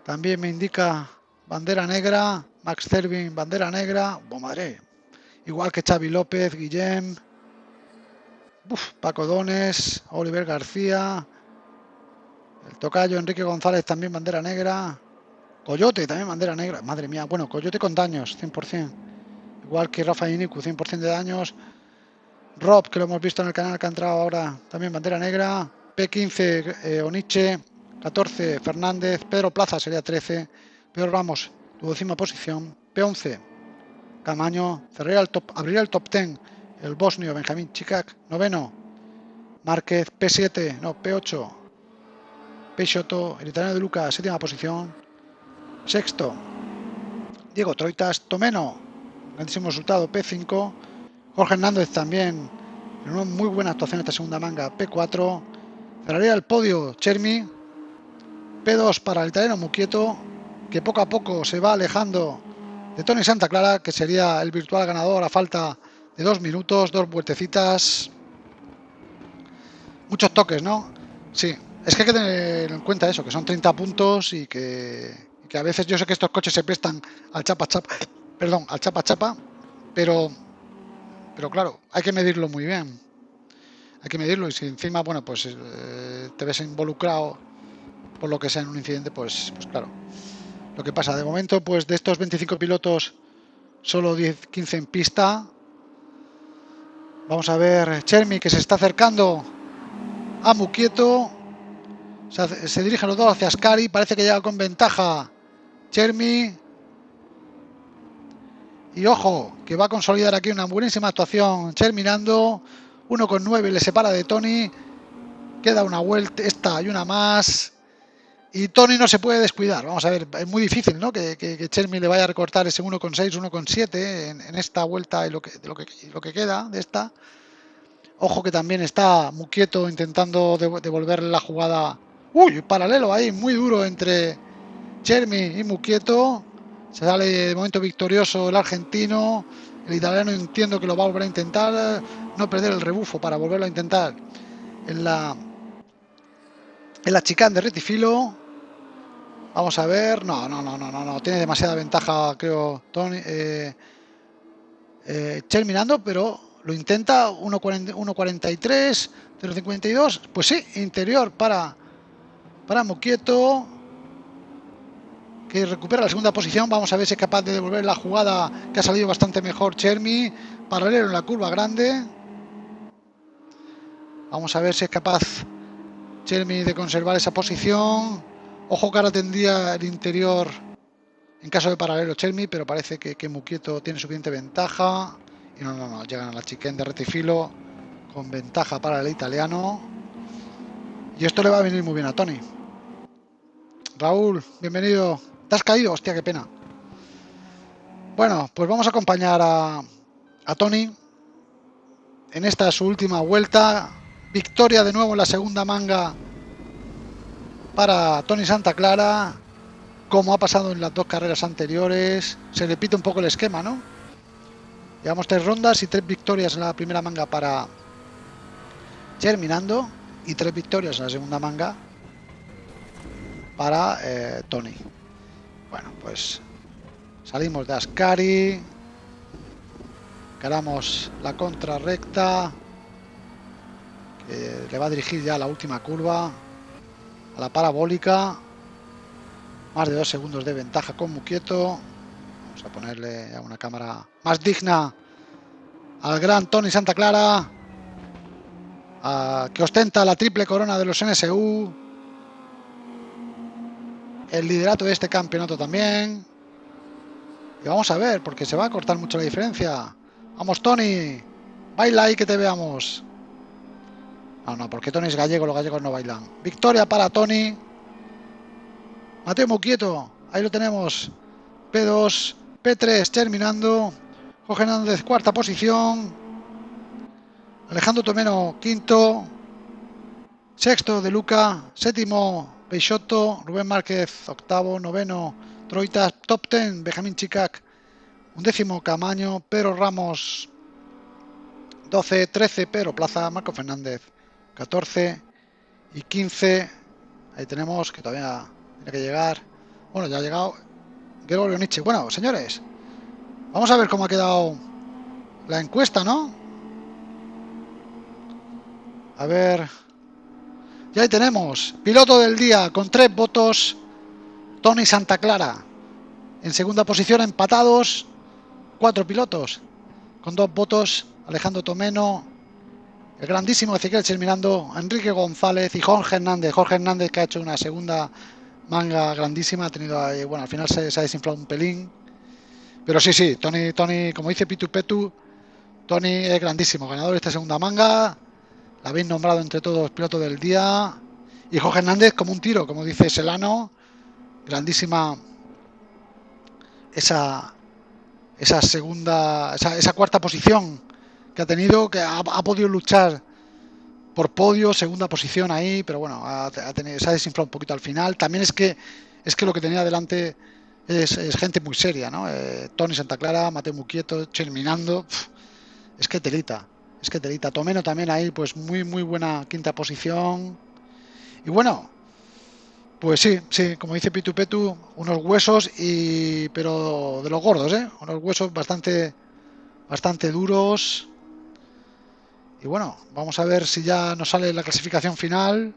A: también me indica bandera negra. Max Cervin, bandera negra. Oh, madre. Igual que Xavi López, Guillem, Uf, Paco Dones, Oliver García, el tocayo Enrique González también bandera negra, Coyote también bandera negra, madre mía, bueno, Coyote con daños, 100%, igual que Rafa Inicu, 100% de daños, Rob, que lo hemos visto en el canal que ha entrado ahora, también bandera negra, P15 eh, Oniche, 14 Fernández, Pedro Plaza sería 13, Pedro Ramos, duodécima posición, P11 Camaño, cerraría el top, abriría el top 10 el bosnio Benjamín Chicac, noveno, Márquez P7, no, P8, Peixoto, el italiano de Luca, séptima posición, sexto, Diego Troitas, Tomeno, grandísimo resultado, P5, Jorge Hernández también, en una muy buena actuación esta segunda manga, P4, cerraría el podio Chermi, P2 para el italiano Muquieto, que poco a poco se va alejando de Tony Santa Clara, que sería el virtual ganador a falta de dos minutos, dos vueltecitas. Muchos toques, ¿no? Sí, es que hay que tener en cuenta eso, que son 30 puntos y que, que a veces yo sé que estos coches se prestan al chapa chapa, perdón, al chapa chapa, pero, pero claro, hay que medirlo muy bien. Hay que medirlo y si encima, bueno, pues eh, te ves involucrado por lo que sea en un incidente, pues, pues claro. Lo que pasa, de momento, pues de estos 25 pilotos, solo 10, 15 en pista, Vamos a ver Chermi que se está acercando a Muquieto. Se, se dirigen los dos hacia Ascari. Parece que llega con ventaja Chermi. Y ojo, que va a consolidar aquí una buenísima actuación. Cherminando. 1 con 9 le separa de Tony. Queda una vuelta, esta y una más. Y Tony no se puede descuidar. Vamos a ver, es muy difícil ¿no? que, que, le vaya a recortar ese 1,6, 1,7 en, en esta vuelta y lo que, lo, que, lo que queda de esta. Ojo que también está Muquieto intentando devolver la jugada. Uy, paralelo ahí, muy duro entre Chermi y Muquieto. Se sale de momento victorioso el argentino. El italiano entiendo que lo va a volver a intentar. No perder el rebufo para volverlo a intentar en la en la chicane de retifilo. Vamos a ver. No, no, no, no, no, no. Tiene demasiada ventaja, creo, Tony. Eh, eh, Cherminando, pero lo intenta. 1.43, 0.52. Pues sí, interior para, para Moquieto. Que recupera la segunda posición. Vamos a ver si es capaz de devolver la jugada que ha salido bastante mejor Chermi. Paralelo en la curva grande. Vamos a ver si es capaz Chermi de conservar esa posición. Ojo que ahora tendría el interior en caso de paralelo Chermi, pero parece que, que Muquieto tiene suficiente ventaja. Y no, no, no, llegan a la chiquen de retifilo con ventaja para el italiano. Y esto le va a venir muy bien a Tony. Raúl, bienvenido. ¿Te has caído? Hostia, qué pena. Bueno, pues vamos a acompañar a, a Tony en esta su última vuelta. Victoria de nuevo en la segunda manga para Tony Santa Clara. Como ha pasado en las dos carreras anteriores. Se repite un poco el esquema, ¿no? Llevamos tres rondas y tres victorias en la primera manga para Germinando y tres victorias en la segunda manga para eh, Tony. Bueno, pues salimos de Ascari, caramos la contra recta, que le va a dirigir ya la última curva, a la parabólica, más de dos segundos de ventaja con Muquieto, vamos a ponerle una cámara más digna al gran Tony Santa Clara, que ostenta la triple corona de los NSU, el liderato de este campeonato también. Y vamos a ver, porque se va a cortar mucho la diferencia. Vamos, Tony, baila ahí que te veamos. No, no, porque Tony es gallego, los gallegos no bailan. Victoria para Tony. Mateo Muquieto, ahí lo tenemos. P2, P3 terminando. Jorge Hernández, cuarta posición. Alejandro Tomeno, quinto. Sexto de Luca. Séptimo, Peixoto. Rubén Márquez, octavo. Noveno, Troitas. Top ten, Benjamín Chicac. Undécimo, Camaño. Pedro Ramos, 12. 13, Pedro Plaza. Marco Fernández, 14. Y 15, ahí tenemos que todavía tiene que llegar. Bueno, ya ha llegado Gregorio Nietzsche. Bueno, señores, Vamos a ver cómo ha quedado la encuesta, ¿no? A ver. Ya ahí tenemos. Piloto del día con tres votos. Tony Santa Clara. En segunda posición empatados. Cuatro pilotos. Con dos votos. Alejandro Tomeno. El grandísimo Ezequiel terminando. Enrique González y Jorge Hernández. Jorge Hernández que ha hecho una segunda manga grandísima. Ha tenido bueno, al final se, se ha desinflado un pelín pero sí, sí, Tony, Tony, como dice Pitu Petu, Tony es grandísimo, ganador de esta segunda manga. Habéis nombrado entre todos piloto del día. Y Jorge Hernández como un tiro, como dice Selano. Grandísima esa, esa segunda, esa, cuarta posición que ha tenido, que ha, podido luchar por podio, segunda posición ahí, pero bueno, se ha desinflado un poquito al final. También es que es que lo que tenía delante es, gente muy seria, ¿no? Eh, Tony Santa Clara, Mateo Muquieto, Cherminando, es que telita, es que telita. Tomeno también ahí, pues muy, muy buena quinta posición. Y bueno, pues sí, sí, como dice Pitu Petu, unos huesos y pero de los gordos, ¿eh? Unos huesos bastante, bastante duros. Y bueno, vamos a ver si ya nos sale la clasificación final.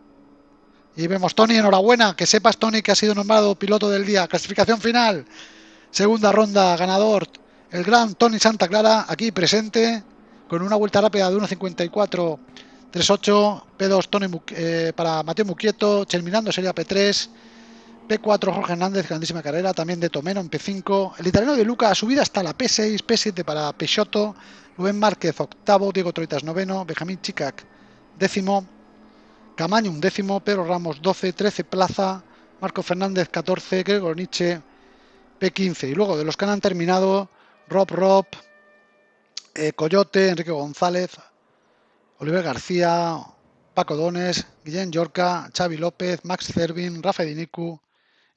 A: Y vemos, Tony, enhorabuena, que sepas, Tony, que ha sido nombrado piloto del día. Clasificación final, segunda ronda, ganador, el gran Tony Santa Clara, aquí presente, con una vuelta rápida de 1.54.38, P2 Tony eh, para Mateo Muquieto, terminando sería P3, P4 Jorge Hernández, grandísima carrera, también de Tomeno en P5, el italiano de Luca subida hasta la P6, P7 para Peixoto, Rubén Márquez octavo, Diego Troitas noveno, Benjamín Chicac décimo, Camaño un décimo, Pedro Ramos 12, 13 Plaza, Marco Fernández 14, Gregor Nietzsche P15. Y luego de los que han terminado, Rob Rob, eh, Coyote, Enrique González, Oliver García, Paco Dones, Guillén Yorca, Xavi López, Max Cervin, Rafa Dinicu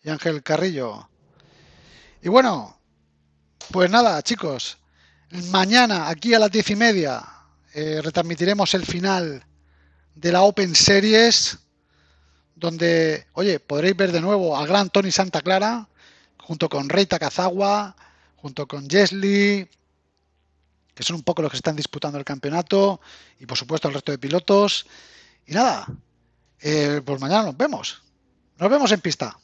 A: y Ángel Carrillo. Y bueno, pues nada, chicos, mañana aquí a las diez y media eh, retransmitiremos el final de la Open Series, donde, oye, podréis ver de nuevo al gran Tony Santa Clara, junto con Rey Takazawa, junto con Jesly, que son un poco los que están disputando el campeonato, y por supuesto el resto de pilotos. Y nada, eh, pues mañana nos vemos. Nos vemos en pista.